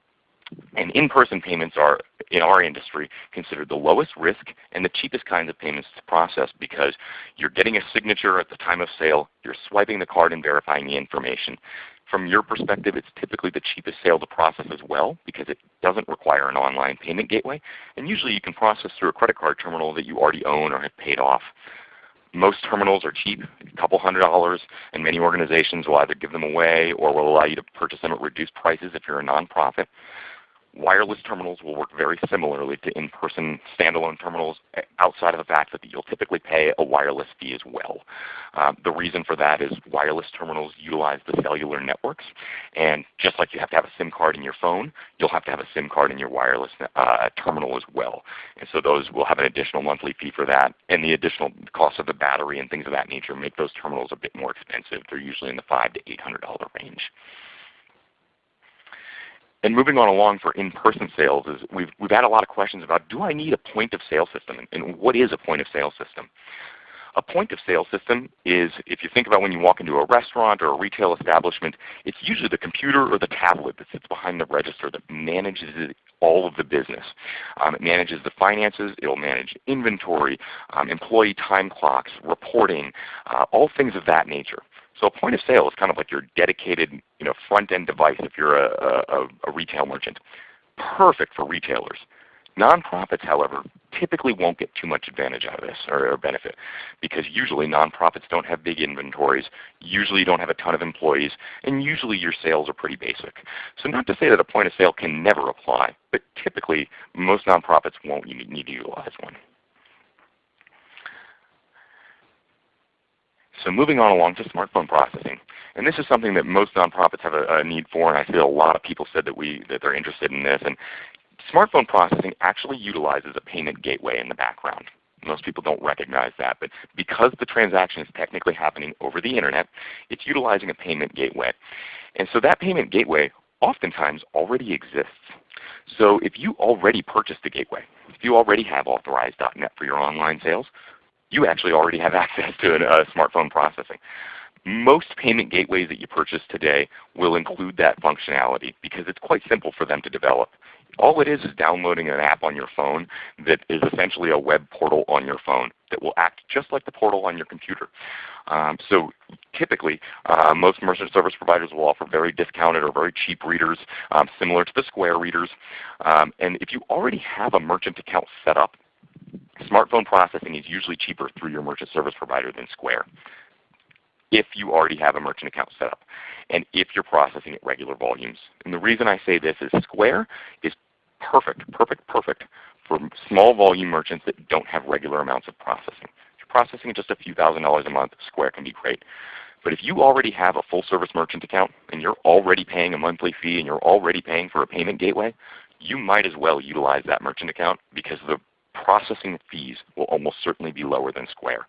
And in-person payments are, in our industry, considered the lowest risk and the cheapest kinds of payments to process because you're getting a signature at the time of sale, you're swiping the card and verifying the information. From your perspective, it's typically the cheapest sale to process as well because it doesn't require an online payment gateway. And usually you can process through a credit card terminal that you already own or have paid off. Most terminals are cheap, a couple hundred dollars, and many organizations will either give them away or will allow you to purchase them at reduced prices if you're a nonprofit. Wireless terminals will work very similarly to in-person standalone terminals outside of the fact that you'll typically pay a wireless fee as well. Uh, the reason for that is wireless terminals utilize the cellular networks. And just like you have to have a SIM card in your phone, you'll have to have a SIM card in your wireless uh, terminal as well. And so those will have an additional monthly fee for that. And the additional cost of the battery and things of that nature make those terminals a bit more expensive. They're usually in the five to $800 range. And moving on along for in-person sales is we've, we've had a lot of questions about do I need a point of sale system and, what is a point of sale system? A point of sale system is, if you think about when you walk into a restaurant or a retail establishment, it's usually the computer or the tablet that sits behind the register that manages all of the business. Um, it manages the finances, it will manage inventory, um, employee time clocks, reporting, uh, all things of that nature. So a point of sale is kind of like your dedicated you know, front-end device if you're a, a, a retail merchant. Perfect for retailers. Nonprofits, however, typically won't get too much advantage out of this or, benefit because usually nonprofits don't have big inventories, usually you don't have a ton of employees, and usually your sales are pretty basic. So not to say that a point of sale can never apply, but typically most nonprofits won't need to utilize one. So moving on along to smartphone processing. And this is something that most nonprofits have a, a, need for, and I feel a lot of people said that, we, that they're interested in this. And smartphone processing actually utilizes a payment gateway in the background. Most people don't recognize that, but because the transaction is technically happening over the Internet, it's utilizing a payment gateway. And so that payment gateway oftentimes already exists. So if you already purchased a gateway, if you already have Authorize.net for your online sales, you actually already have access to a uh, smartphone processing. Most payment gateways that you purchase today will include that functionality because it's quite simple for them to develop. All it is is downloading an app on your phone that is essentially a web portal on your phone that will act just like the portal on your computer. Um, so typically, uh, most merchant service providers will offer very discounted or very cheap readers, um, similar to the Square readers. Um, and if you already have a merchant account set up, Smartphone processing is usually cheaper through your merchant service provider than Square if you already have a merchant account set up and if you're processing at regular volumes. And the reason I say this is Square is perfect, perfect, perfect for small volume merchants that don't have regular amounts of processing. If you're processing just a few thousand dollars a month, Square can be great. But if you already have a full service merchant account and you're already paying a monthly fee and you're already paying for a payment gateway, you might as well utilize that merchant account because the processing fees will almost certainly be lower than Square.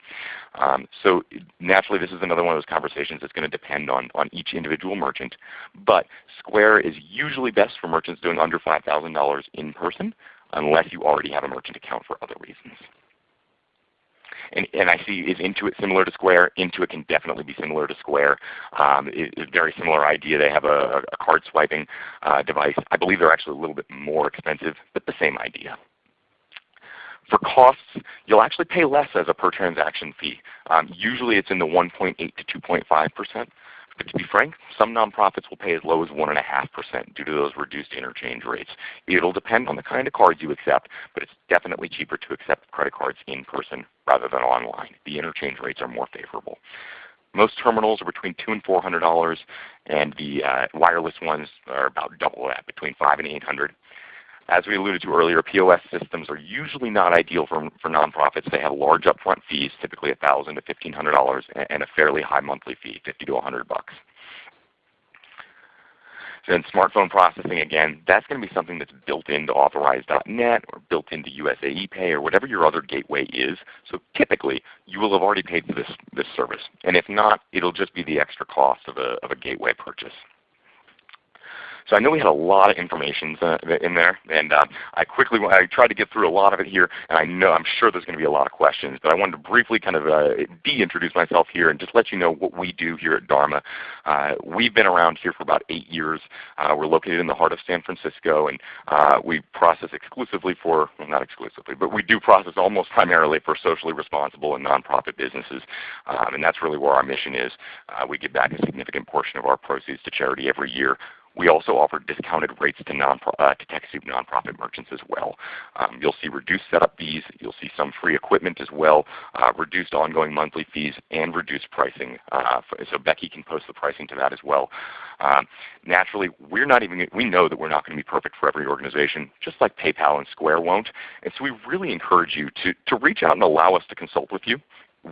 Um, so naturally this is another one of those conversations that's going to depend on, on each individual merchant. But Square is usually best for merchants doing under $5,000 in person unless you already have a merchant account for other reasons. And, and, I see is Intuit similar to Square? Intuit can definitely be similar to Square. Um, it's a very similar idea. They have a, a card swiping uh, device. I believe they're actually a little bit more expensive, but the same idea. For costs, you'll actually pay less as a per transaction fee. Um, usually it's in the 1.8 to 2.5%. But to be frank, some nonprofits will pay as low as 1.5% due to those reduced interchange rates. It will depend on the kind of cards you accept, but it's definitely cheaper to accept credit cards in person rather than online. The interchange rates are more favorable. Most terminals are between two and four hundred dollars, and the uh, wireless ones are about double that, between five and eight hundred. As we alluded to earlier, POS systems are usually not ideal for, for nonprofits. They have large upfront fees, typically 1,000 to $1,500, and a fairly high monthly fee, 50 to 100 bucks. Then smartphone processing, again, that's going to be something that's built into Authorize.net or built into USAePay or whatever your other gateway is. So typically, you will have already paid for this, this service. And if not, it will just be the extra cost of a, of a gateway purchase. So I know we had a lot of information uh, in there, and uh, I quickly I tried to get through a lot of it here, and I know I'm sure there's going to be a lot of questions, but I wanted to briefly kind of uh, de-introduce myself here and just let you know what we do here at Dharma. Uh, we've been around here for about eight years. We're located in the heart of San Francisco, and we process exclusively for, well, not exclusively, but we do process almost primarily for socially responsible and nonprofit businesses, um, and that's really where our mission is. we give back a significant portion of our proceeds to charity every year We also offer discounted rates to, non uh, to TechSoup nonprofit merchants as well. Um, you'll see reduced setup fees. You'll see some free equipment as well, uh, reduced ongoing monthly fees, and reduced pricing. Uh, so Becky can post the pricing to that as well. Um, naturally, we're not even, we know that we're not going to be perfect for every organization, just like PayPal and Square won't. And so we really encourage you to, to reach out and allow us to consult with you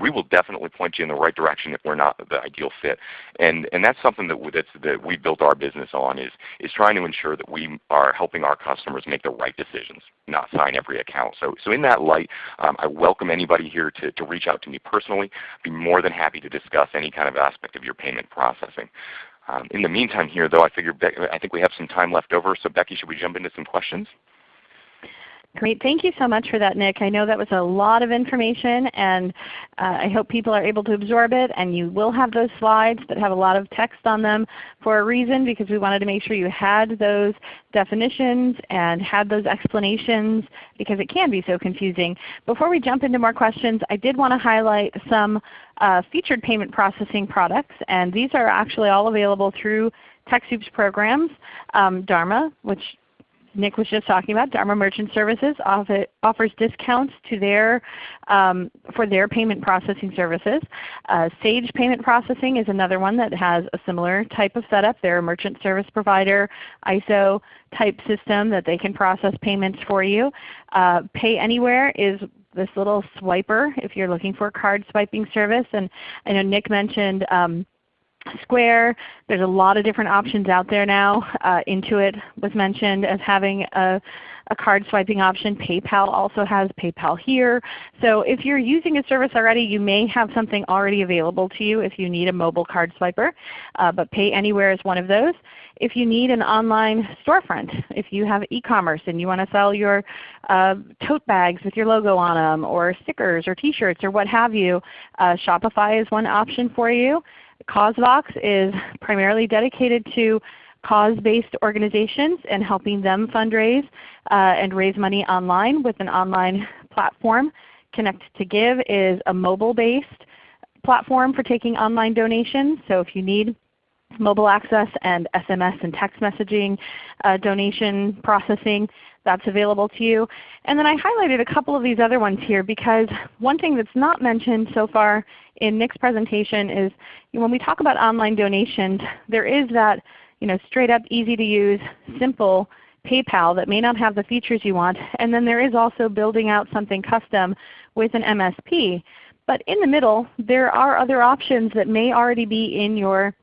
we will definitely point you in the right direction if we're not the ideal fit. And, and that's something that, that's, that we built our business on is, is trying to ensure that we are helping our customers make the right decisions, not sign every account. So, so in that light, um, I welcome anybody here to, to reach out to me personally. I'd be more than happy to discuss any kind of aspect of your payment processing. Um, in the meantime here though, I figure I think we have some time left over. So Becky, should we jump into some questions? Great. Thank you so much for that, Nick. I know that was a lot of information, and uh, I hope people are able to absorb it. And you will have those slides that have a lot of text on them for a reason, because we wanted to make sure you had those definitions and had those explanations, because it can be so confusing. Before we jump into more questions, I did want to highlight some uh, featured payment processing products, and these are actually all available through TechSoup's programs. Um, Dharma, which Nick was just talking about, Dharma Merchant Services offer, offers discounts to their, um, for their payment processing services. Uh, Sage Payment Processing is another one that has a similar type of setup. They're a merchant service provider, ISO type system that they can process payments for you. Uh, Pay Anywhere is this little swiper if you're looking for a card swiping service. And I know Nick mentioned um, Square. There's a lot of different options out there now. Uh, Intuit was mentioned as having a, a card swiping option. PayPal also has PayPal here. So if you're using a service already, you may have something already available to you if you need a mobile card swiper. Uh, but Pay Anywhere is one of those. If you need an online storefront, if you have e-commerce and you want to sell your uh, tote bags with your logo on them or stickers or t-shirts or what have you, uh, Shopify is one option for you. CauseVox is primarily dedicated to cause-based organizations and helping them fundraise uh, and raise money online with an online platform. Connect to Give is a mobile-based platform for taking online donations. So if you need mobile access and SMS and text messaging uh, donation processing, that's available to you. And then I highlighted a couple of these other ones here because one thing that's not mentioned so far in Nick's presentation is when we talk about online donations, there is that you know, straight up easy to use, simple PayPal that may not have the features you want. And then there is also building out something custom with an MSP. But in the middle, there are other options that may already be in your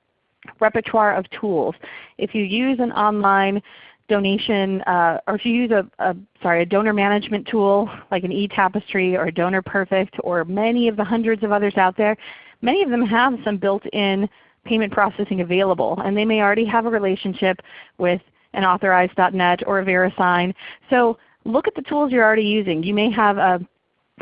repertoire of tools. If you use an online donation, uh, or if you use a, a, sorry, a donor management tool like an eTapestry or Donor Perfect or many of the hundreds of others out there, many of them have some built-in payment processing available. And they may already have a relationship with an Authorize.net or a VeriSign. So look at the tools you're already using. You may have a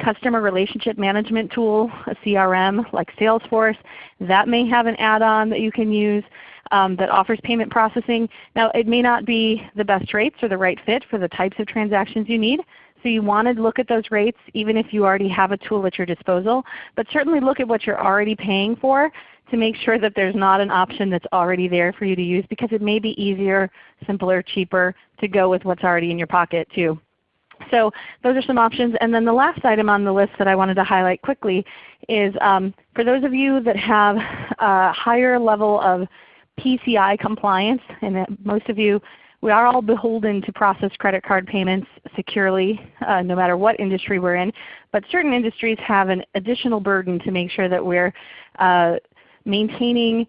customer relationship management tool, a CRM like Salesforce. That may have an add-on that you can use um, that offers payment processing. Now it may not be the best rates or the right fit for the types of transactions you need. So you want to look at those rates even if you already have a tool at your disposal. But certainly look at what you're already paying for to make sure that there's not an option that's already there for you to use because it may be easier, simpler, cheaper to go with what's already in your pocket too. So those are some options. And then the last item on the list that I wanted to highlight quickly is um, for those of you that have a higher level of PCI compliance, and most of you, we are all beholden to process credit card payments securely uh, no matter what industry we're in. But certain industries have an additional burden to make sure that we're uh, maintaining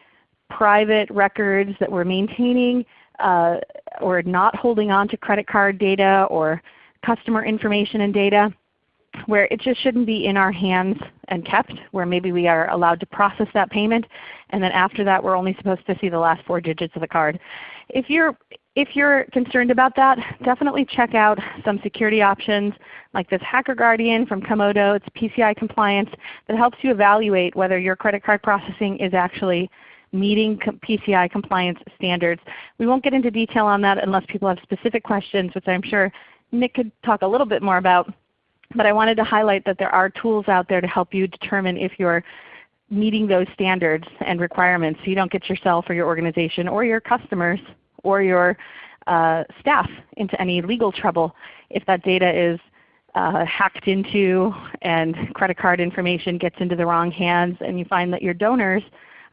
private records, that we're maintaining uh, or not holding on to credit card data or customer information and data where it just shouldn't be in our hands and kept, where maybe we are allowed to process that payment, and then after that we're only supposed to see the last four digits of the card. If you're, if you're concerned about that, definitely check out some security options like this Hacker Guardian from Comodo. It's PCI compliance that helps you evaluate whether your credit card processing is actually meeting PCI compliance standards. We won't get into detail on that unless people have specific questions, which I'm sure Nick could talk a little bit more about. But I wanted to highlight that there are tools out there to help you determine if you're meeting those standards and requirements so you don't get yourself or your organization or your customers or your uh, staff into any legal trouble if that data is uh, hacked into and credit card information gets into the wrong hands and you find that your donors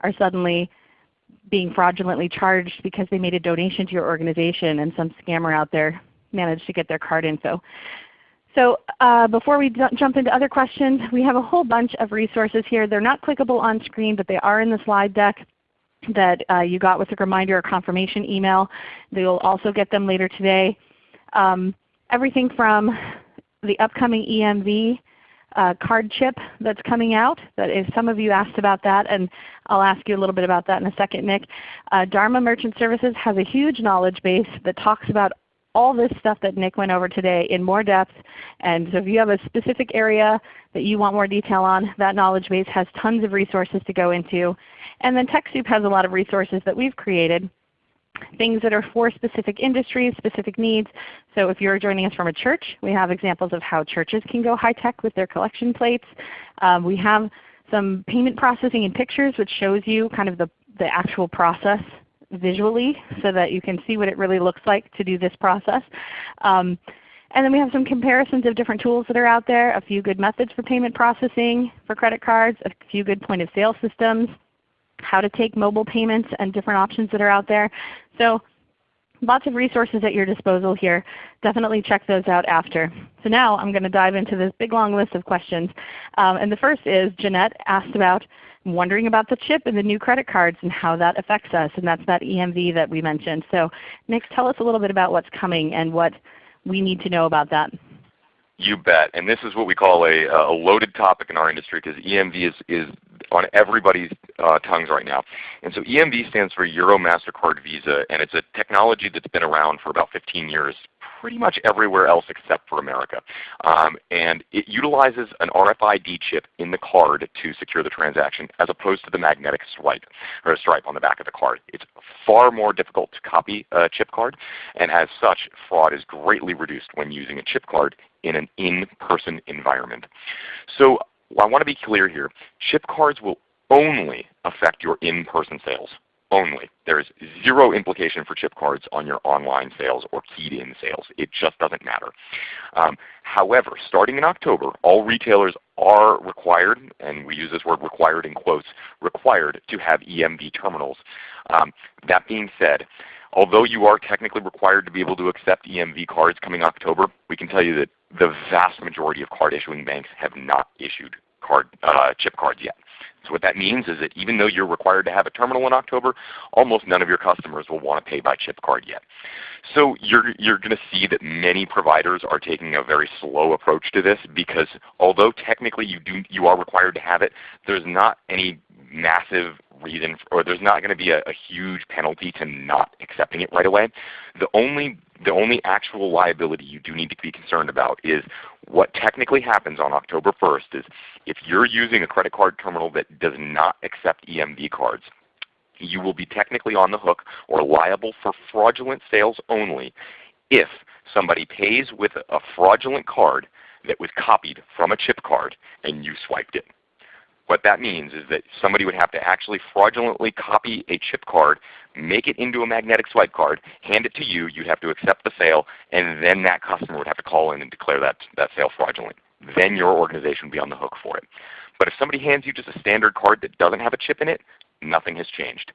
are suddenly being fraudulently charged because they made a donation to your organization and some scammer out there managed to get their card info. So uh, before we jump into other questions, we have a whole bunch of resources here. They're not clickable on screen, but they are in the slide deck that uh, you got with a reminder or confirmation email. You'll also get them later today. Um, everything from the upcoming EMV uh, card chip that's coming out. That is, some of you asked about that, and I'll ask you a little bit about that in a second, Nick. Uh, Dharma Merchant Services has a huge knowledge base that talks about all this stuff that Nick went over today in more depth. And so if you have a specific area that you want more detail on, that knowledge base has tons of resources to go into. And then TechSoup has a lot of resources that we've created things that are for specific industries, specific needs. So if you're joining us from a church, we have examples of how churches can go high-tech with their collection plates. Um, we have some payment processing and pictures which shows you kind of the, the actual process visually so that you can see what it really looks like to do this process. Um, and then we have some comparisons of different tools that are out there, a few good methods for payment processing for credit cards, a few good point of sale systems, how to take mobile payments and different options that are out there. So lots of resources at your disposal here. Definitely check those out after. So now I'm going to dive into this big long list of questions. Um, and the first is Jeanette asked about wondering about the chip and the new credit cards and how that affects us. And that's that EMV that we mentioned. So Nick, tell us a little bit about what's coming and what we need to know about that. You bet. And this is what we call a, a loaded topic in our industry because EMV is, is on everybody's uh, tongues right now. And so EMV stands for Euro MasterCard Visa, and it's a technology that's been around for about 15 years pretty much everywhere else except for America. Um, and it utilizes an RFID chip in the card to secure the transaction as opposed to the magnetic swipe or stripe on the back of the card. It's far more difficult to copy a chip card, and as such, fraud is greatly reduced when using a chip card in an in-person environment. So I want to be clear here. Chip cards will only affect your in-person sales only. There is zero implication for chip cards on your online sales or keyed-in sales. It just doesn't matter. Um, however, starting in October, all retailers are required, and we use this word required in quotes, required to have EMV terminals. Um, that being said, although you are technically required to be able to accept EMV cards coming October, we can tell you that the vast majority of card issuing banks have not issued card, uh, chip cards yet. So what that means is that even though you're required to have a terminal in October, almost none of your customers will want to pay by chip card yet. So you're, you're going to see that many providers are taking a very slow approach to this because although technically you, do, you are required to have it, there's not any massive reason, or there's not going to be a, a, huge penalty to not accepting it right away. The only, the only actual liability you do need to be concerned about is what technically happens on October 1st is if you're using a credit card terminal that does not accept EMV cards, you will be technically on the hook or liable for fraudulent sales only if somebody pays with a fraudulent card that was copied from a chip card and you swiped it. What that means is that somebody would have to actually fraudulently copy a chip card, make it into a magnetic swipe card, hand it to you, you'd have to accept the sale, and then that customer would have to call in and declare that, that sale fraudulent. Then your organization would be on the hook for it. But if somebody hands you just a standard card that doesn't have a chip in it, nothing has changed.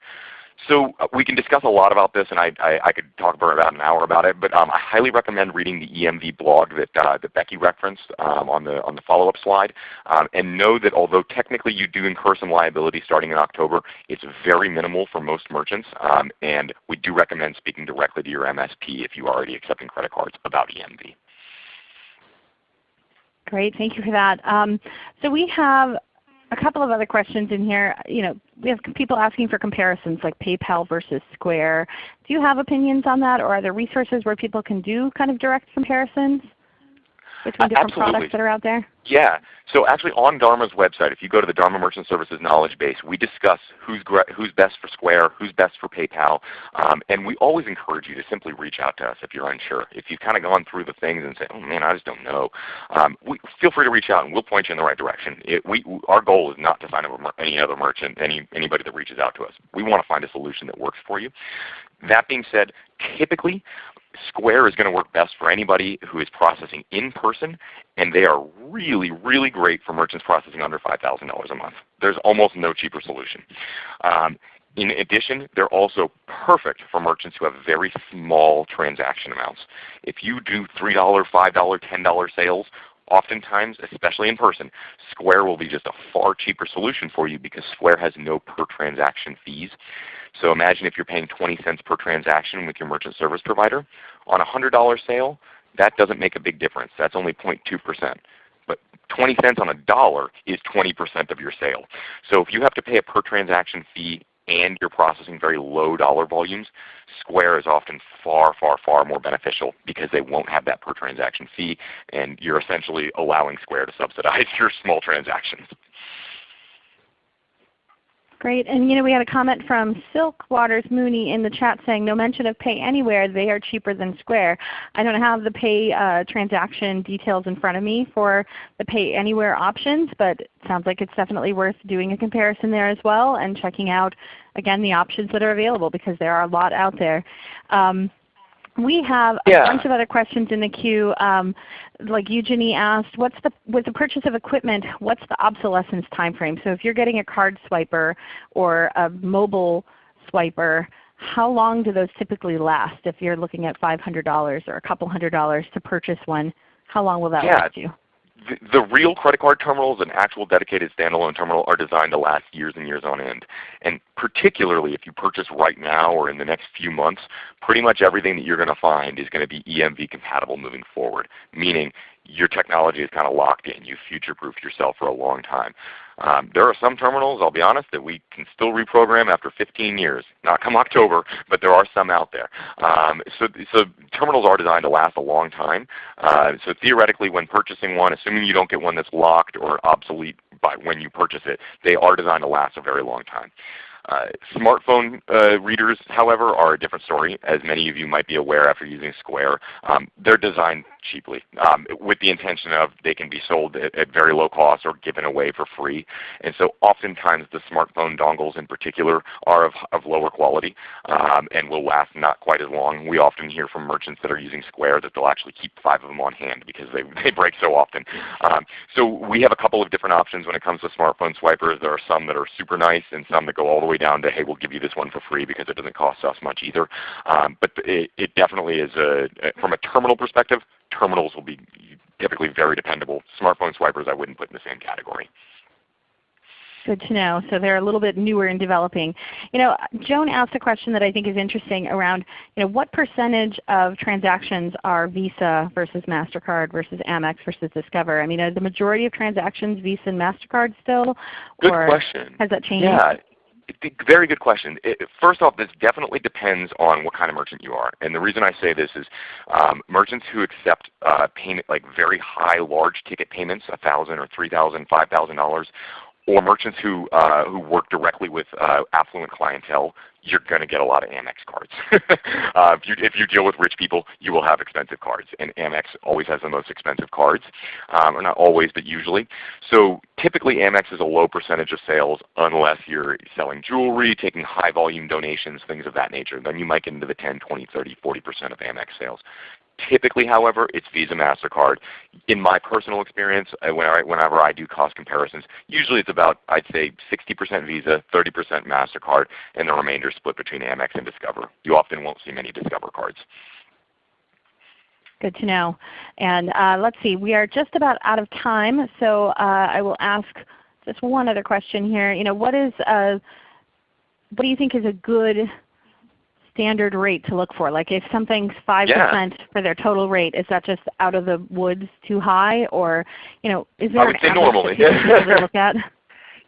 So uh, we can discuss a lot about this, and I, I, I, could talk for about an hour about it. But um, I highly recommend reading the EMV blog that, uh, that Becky referenced um, on the on the follow-up slide, um, and know that although technically you do incur some liability starting in October, it's very minimal for most merchants. Um, and we do recommend speaking directly to your MSP if you are already accepting credit cards about EMV. Great, thank you for that. Um, so we have a couple of other questions in here. You know, we have people asking for comparisons like PayPal versus Square. Do you have opinions on that or are there resources where people can do kind of direct comparisons? Between different Absolutely. products that are out there? Yeah. So actually on Dharma's website, if you go to the Dharma Merchant Services knowledge base, we discuss who's, who's best for Square, who's best for PayPal, um, and we always encourage you to simply reach out to us if you're unsure. If you've kind of gone through the things and say, oh man, I just don't know, um, we, feel free to reach out and we'll point you in the right direction. It, we, our goal is not to find any other merchant, any, anybody that reaches out to us. We want to find a solution that works for you. That being said, typically Square is going to work best for anybody who is processing in person, and they are really, really great for merchants processing under $5,000 a month. There's almost no cheaper solution. Um, in addition, they're also perfect for merchants who have very small transaction amounts. If you do $3, $5, $10 sales, oftentimes, especially in person, Square will be just a far cheaper solution for you because Square has no per transaction fees. So imagine if you're paying 20 cents per transaction with your merchant service provider. On a $100 sale, that doesn't make a big difference. That's only 0.2%. But 20 cents on a dollar is 20% of your sale. So if you have to pay a per transaction fee and you're processing very low dollar volumes, Square is often far, far, far more beneficial because they won't have that per transaction fee and you're essentially allowing Square to subsidize your small transactions. Great. And you know, we had a comment from Silk Waters Mooney in the chat saying, no mention of Pay Anywhere. They are cheaper than Square. I don't have the Pay uh, transaction details in front of me for the Pay Anywhere options, but it sounds like it's definitely worth doing a comparison there as well and checking out, again, the options that are available because there are a lot out there. Um, we have a yeah. bunch of other questions in the queue. Um, like Eugenie asked, what's the, with the purchase of equipment, what's the obsolescence time frame? So if you're getting a card swiper or a mobile swiper, how long do those typically last if you're looking at $500 or a couple hundred dollars to purchase one? How long will that yeah. last you? The, real credit card terminals and actual dedicated standalone terminal are designed to last years and years on end. And particularly if you purchase right now or in the next few months, pretty much everything that you're going to find is going to be EMV compatible moving forward, meaning your technology is kind of locked in. You future-proofed yourself for a long time. Um, there are some terminals, I'll be honest, that we can still reprogram after 15 years. Not come October, but there are some out there. Um, so, so terminals are designed to last a long time. Uh, so theoretically when purchasing one, assuming you don't get one that's locked or obsolete by when you purchase it, they are designed to last a very long time. Uh, smartphone uh, readers, however, are a different story. As many of you might be aware after using Square, um, they're designed cheaply um, with the intention of they can be sold at, at, very low cost or given away for free. And so oftentimes the smartphone dongles in particular are of, of lower quality um, and will last not quite as long. We often hear from merchants that are using Square that they'll actually keep five of them on hand because they, they break so often. Um, so we have a couple of different options when it comes to smartphone swipers. There are some that are super nice and some that go all the way down to, hey, we'll give you this one for free because it doesn't cost us much either. Um, but it, it, definitely is, a, from a terminal perspective, terminals will be typically very dependable. Smartphone swipers I wouldn't put in the same category. Good to know. So they're a little bit newer in developing. You know, Joan asked a question that I think is interesting around you know, what percentage of transactions are Visa versus MasterCard versus Amex versus Discover? I mean, are the majority of transactions Visa and MasterCard still? Good or question. Has that changed? Yeah. Very good question. It, first off, this definitely depends on what kind of merchant you are. And the reason I say this is um, merchants who accept uh, payment like very high large ticket payments, 1,000 or $3,000, $5,000, or merchants who, uh, who work directly with uh, affluent clientele, you're going to get a lot of Amex cards. uh, if, you, if you deal with rich people, you will have expensive cards. And Amex always has the most expensive cards. Um, or not always, but usually. So typically Amex is a low percentage of sales unless you're selling jewelry, taking high volume donations, things of that nature. Then you might get into the 10, 20, 30, 40% of Amex sales. Typically, however, it's Visa MasterCard. In my personal experience, uh, whenever I do cost comparisons, usually it's about, I'd say 60% Visa, 30% MasterCard, and the remainder split between Amex and Discover. You often won't see many Discover cards. Good to know. And uh, let's see, we are just about out of time, so uh, I will ask just one other question here. You know, what is uh, what do you think is a good standard rate to look for? Like if something's 5% yeah. for their total rate, is that just out of the woods too high? Or you know, is there I would an say normally. people look at?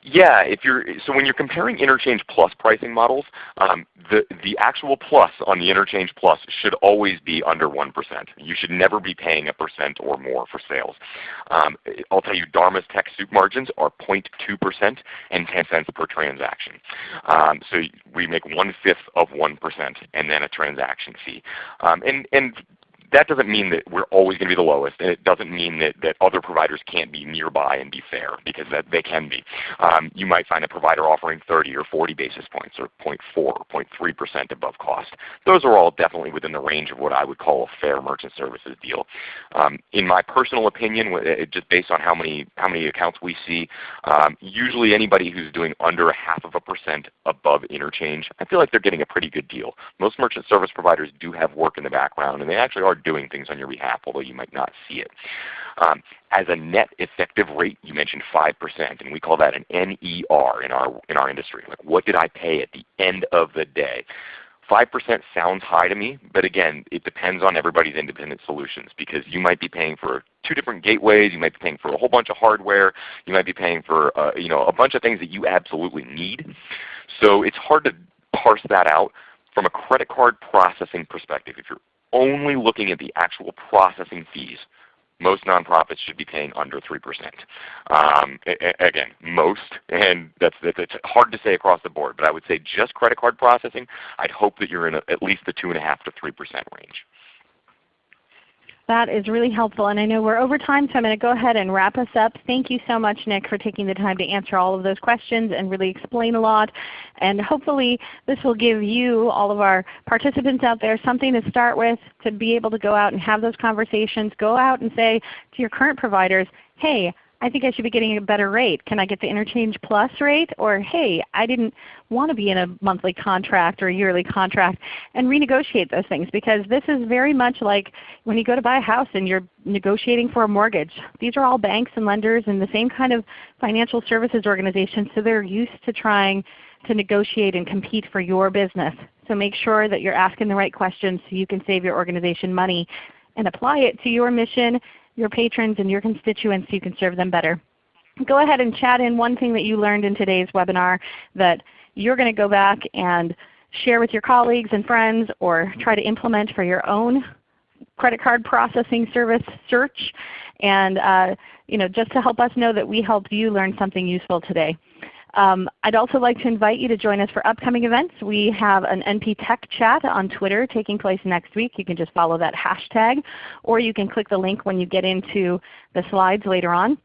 Yeah, if you're so when you're comparing interchange plus pricing models, um, the the actual plus on the interchange plus should always be under one percent. You should never be paying a percent or more for sales. Um, I'll tell you, Dharma's TechSoup margins are 0.2 percent and 10 cents per transaction. Um, so we make one fifth of one percent and then a transaction fee. Um, and and that doesn't mean that we're always going to be the lowest, and it doesn't mean that, that other providers can't be nearby and be fair, because that they can be. Um, you might find a provider offering 30 or 40 basis points, or 0.4 or 0.3% above cost. Those are all definitely within the range of what I would call a fair merchant services deal. Um, in my personal opinion, just based on how many, how many accounts we see, um, usually anybody who's doing under a half of a percent above interchange, I feel like they're getting a pretty good deal. Most merchant service providers do have work in the background, and they actually are doing things on your behalf, although you might not see it. Um, as a net effective rate, you mentioned 5%, and we call that an NER in our, in our industry. Like what did I pay at the end of the day? 5% sounds high to me, but again, it depends on everybody's independent solutions because you might be paying for two different gateways, you might be paying for a whole bunch of hardware, you might be paying for uh, you know, a bunch of things that you absolutely need. So it's hard to parse that out. From a credit card processing perspective, if you're only looking at the actual processing fees, most nonprofits should be paying under 3%. Um, again, most, and that's, that's hard to say across the board, but I would say just credit card processing, I'd hope that you're in a, at least the 2.5 to 3% range. That is really helpful. And I know we're over time, so I'm going to go ahead and wrap us up. Thank you so much, Nick, for taking the time to answer all of those questions and really explain a lot. And hopefully this will give you, all of our participants out there, something to start with to be able to go out and have those conversations. Go out and say to your current providers, hey, I think I should be getting a better rate. Can I get the Interchange Plus rate? Or hey, I didn't want to be in a monthly contract or a yearly contract and renegotiate those things because this is very much like when you go to buy a house and you're negotiating for a mortgage. These are all banks and lenders and the same kind of financial services organizations so they're used to trying to negotiate and compete for your business. So make sure that you're asking the right questions so you can save your organization money and apply it to your mission your patrons and your constituents so you can serve them better. Go ahead and chat in one thing that you learned in today's webinar that you're going to go back and share with your colleagues and friends or try to implement for your own credit card processing service search and uh, you know, just to help us know that we helped you learn something useful today. Um, I'd also like to invite you to join us for upcoming events. We have an NP Tech Chat on Twitter taking place next week. You can just follow that hashtag, or you can click the link when you get into the slides later on.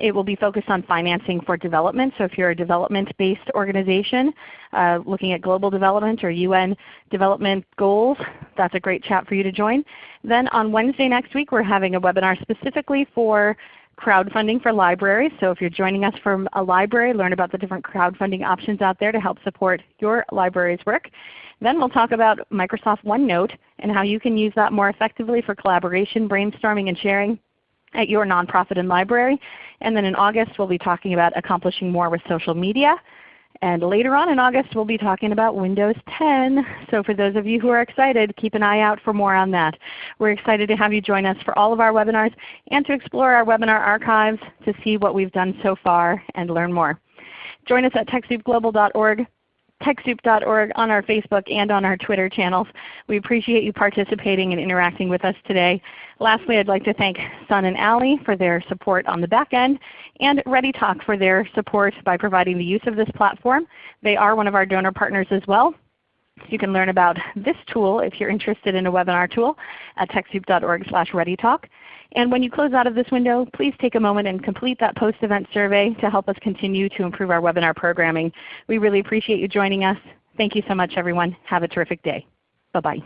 It will be focused on financing for development. So if you're a development-based organization uh, looking at global development or UN development goals, that's a great chat for you to join. Then on Wednesday next week we're having a webinar specifically for crowdfunding for libraries. So if you're joining us from a library, learn about the different crowdfunding options out there to help support your library's work. Then we'll talk about Microsoft OneNote and how you can use that more effectively for collaboration, brainstorming, and sharing at your nonprofit and library. And then in August we'll be talking about accomplishing more with social media. And later on in August we'll be talking about Windows 10. So for those of you who are excited, keep an eye out for more on that. We're excited to have you join us for all of our webinars and to explore our webinar archives to see what we've done so far and learn more. Join us at TechSoupGlobal.org TechSoup.org on our Facebook and on our Twitter channels. We appreciate you participating and interacting with us today. Lastly, I'd like to thank Sun and Allie for their support on the back end and ReadyTalk for their support by providing the use of this platform. They are one of our donor partners as well. You can learn about this tool if you're interested in a webinar tool at TechSoup.org slash ReadyTalk. And when you close out of this window, please take a moment and complete that post-event survey to help us continue to improve our webinar programming. We really appreciate you joining us. Thank you so much everyone. Have a terrific day. Bye-bye.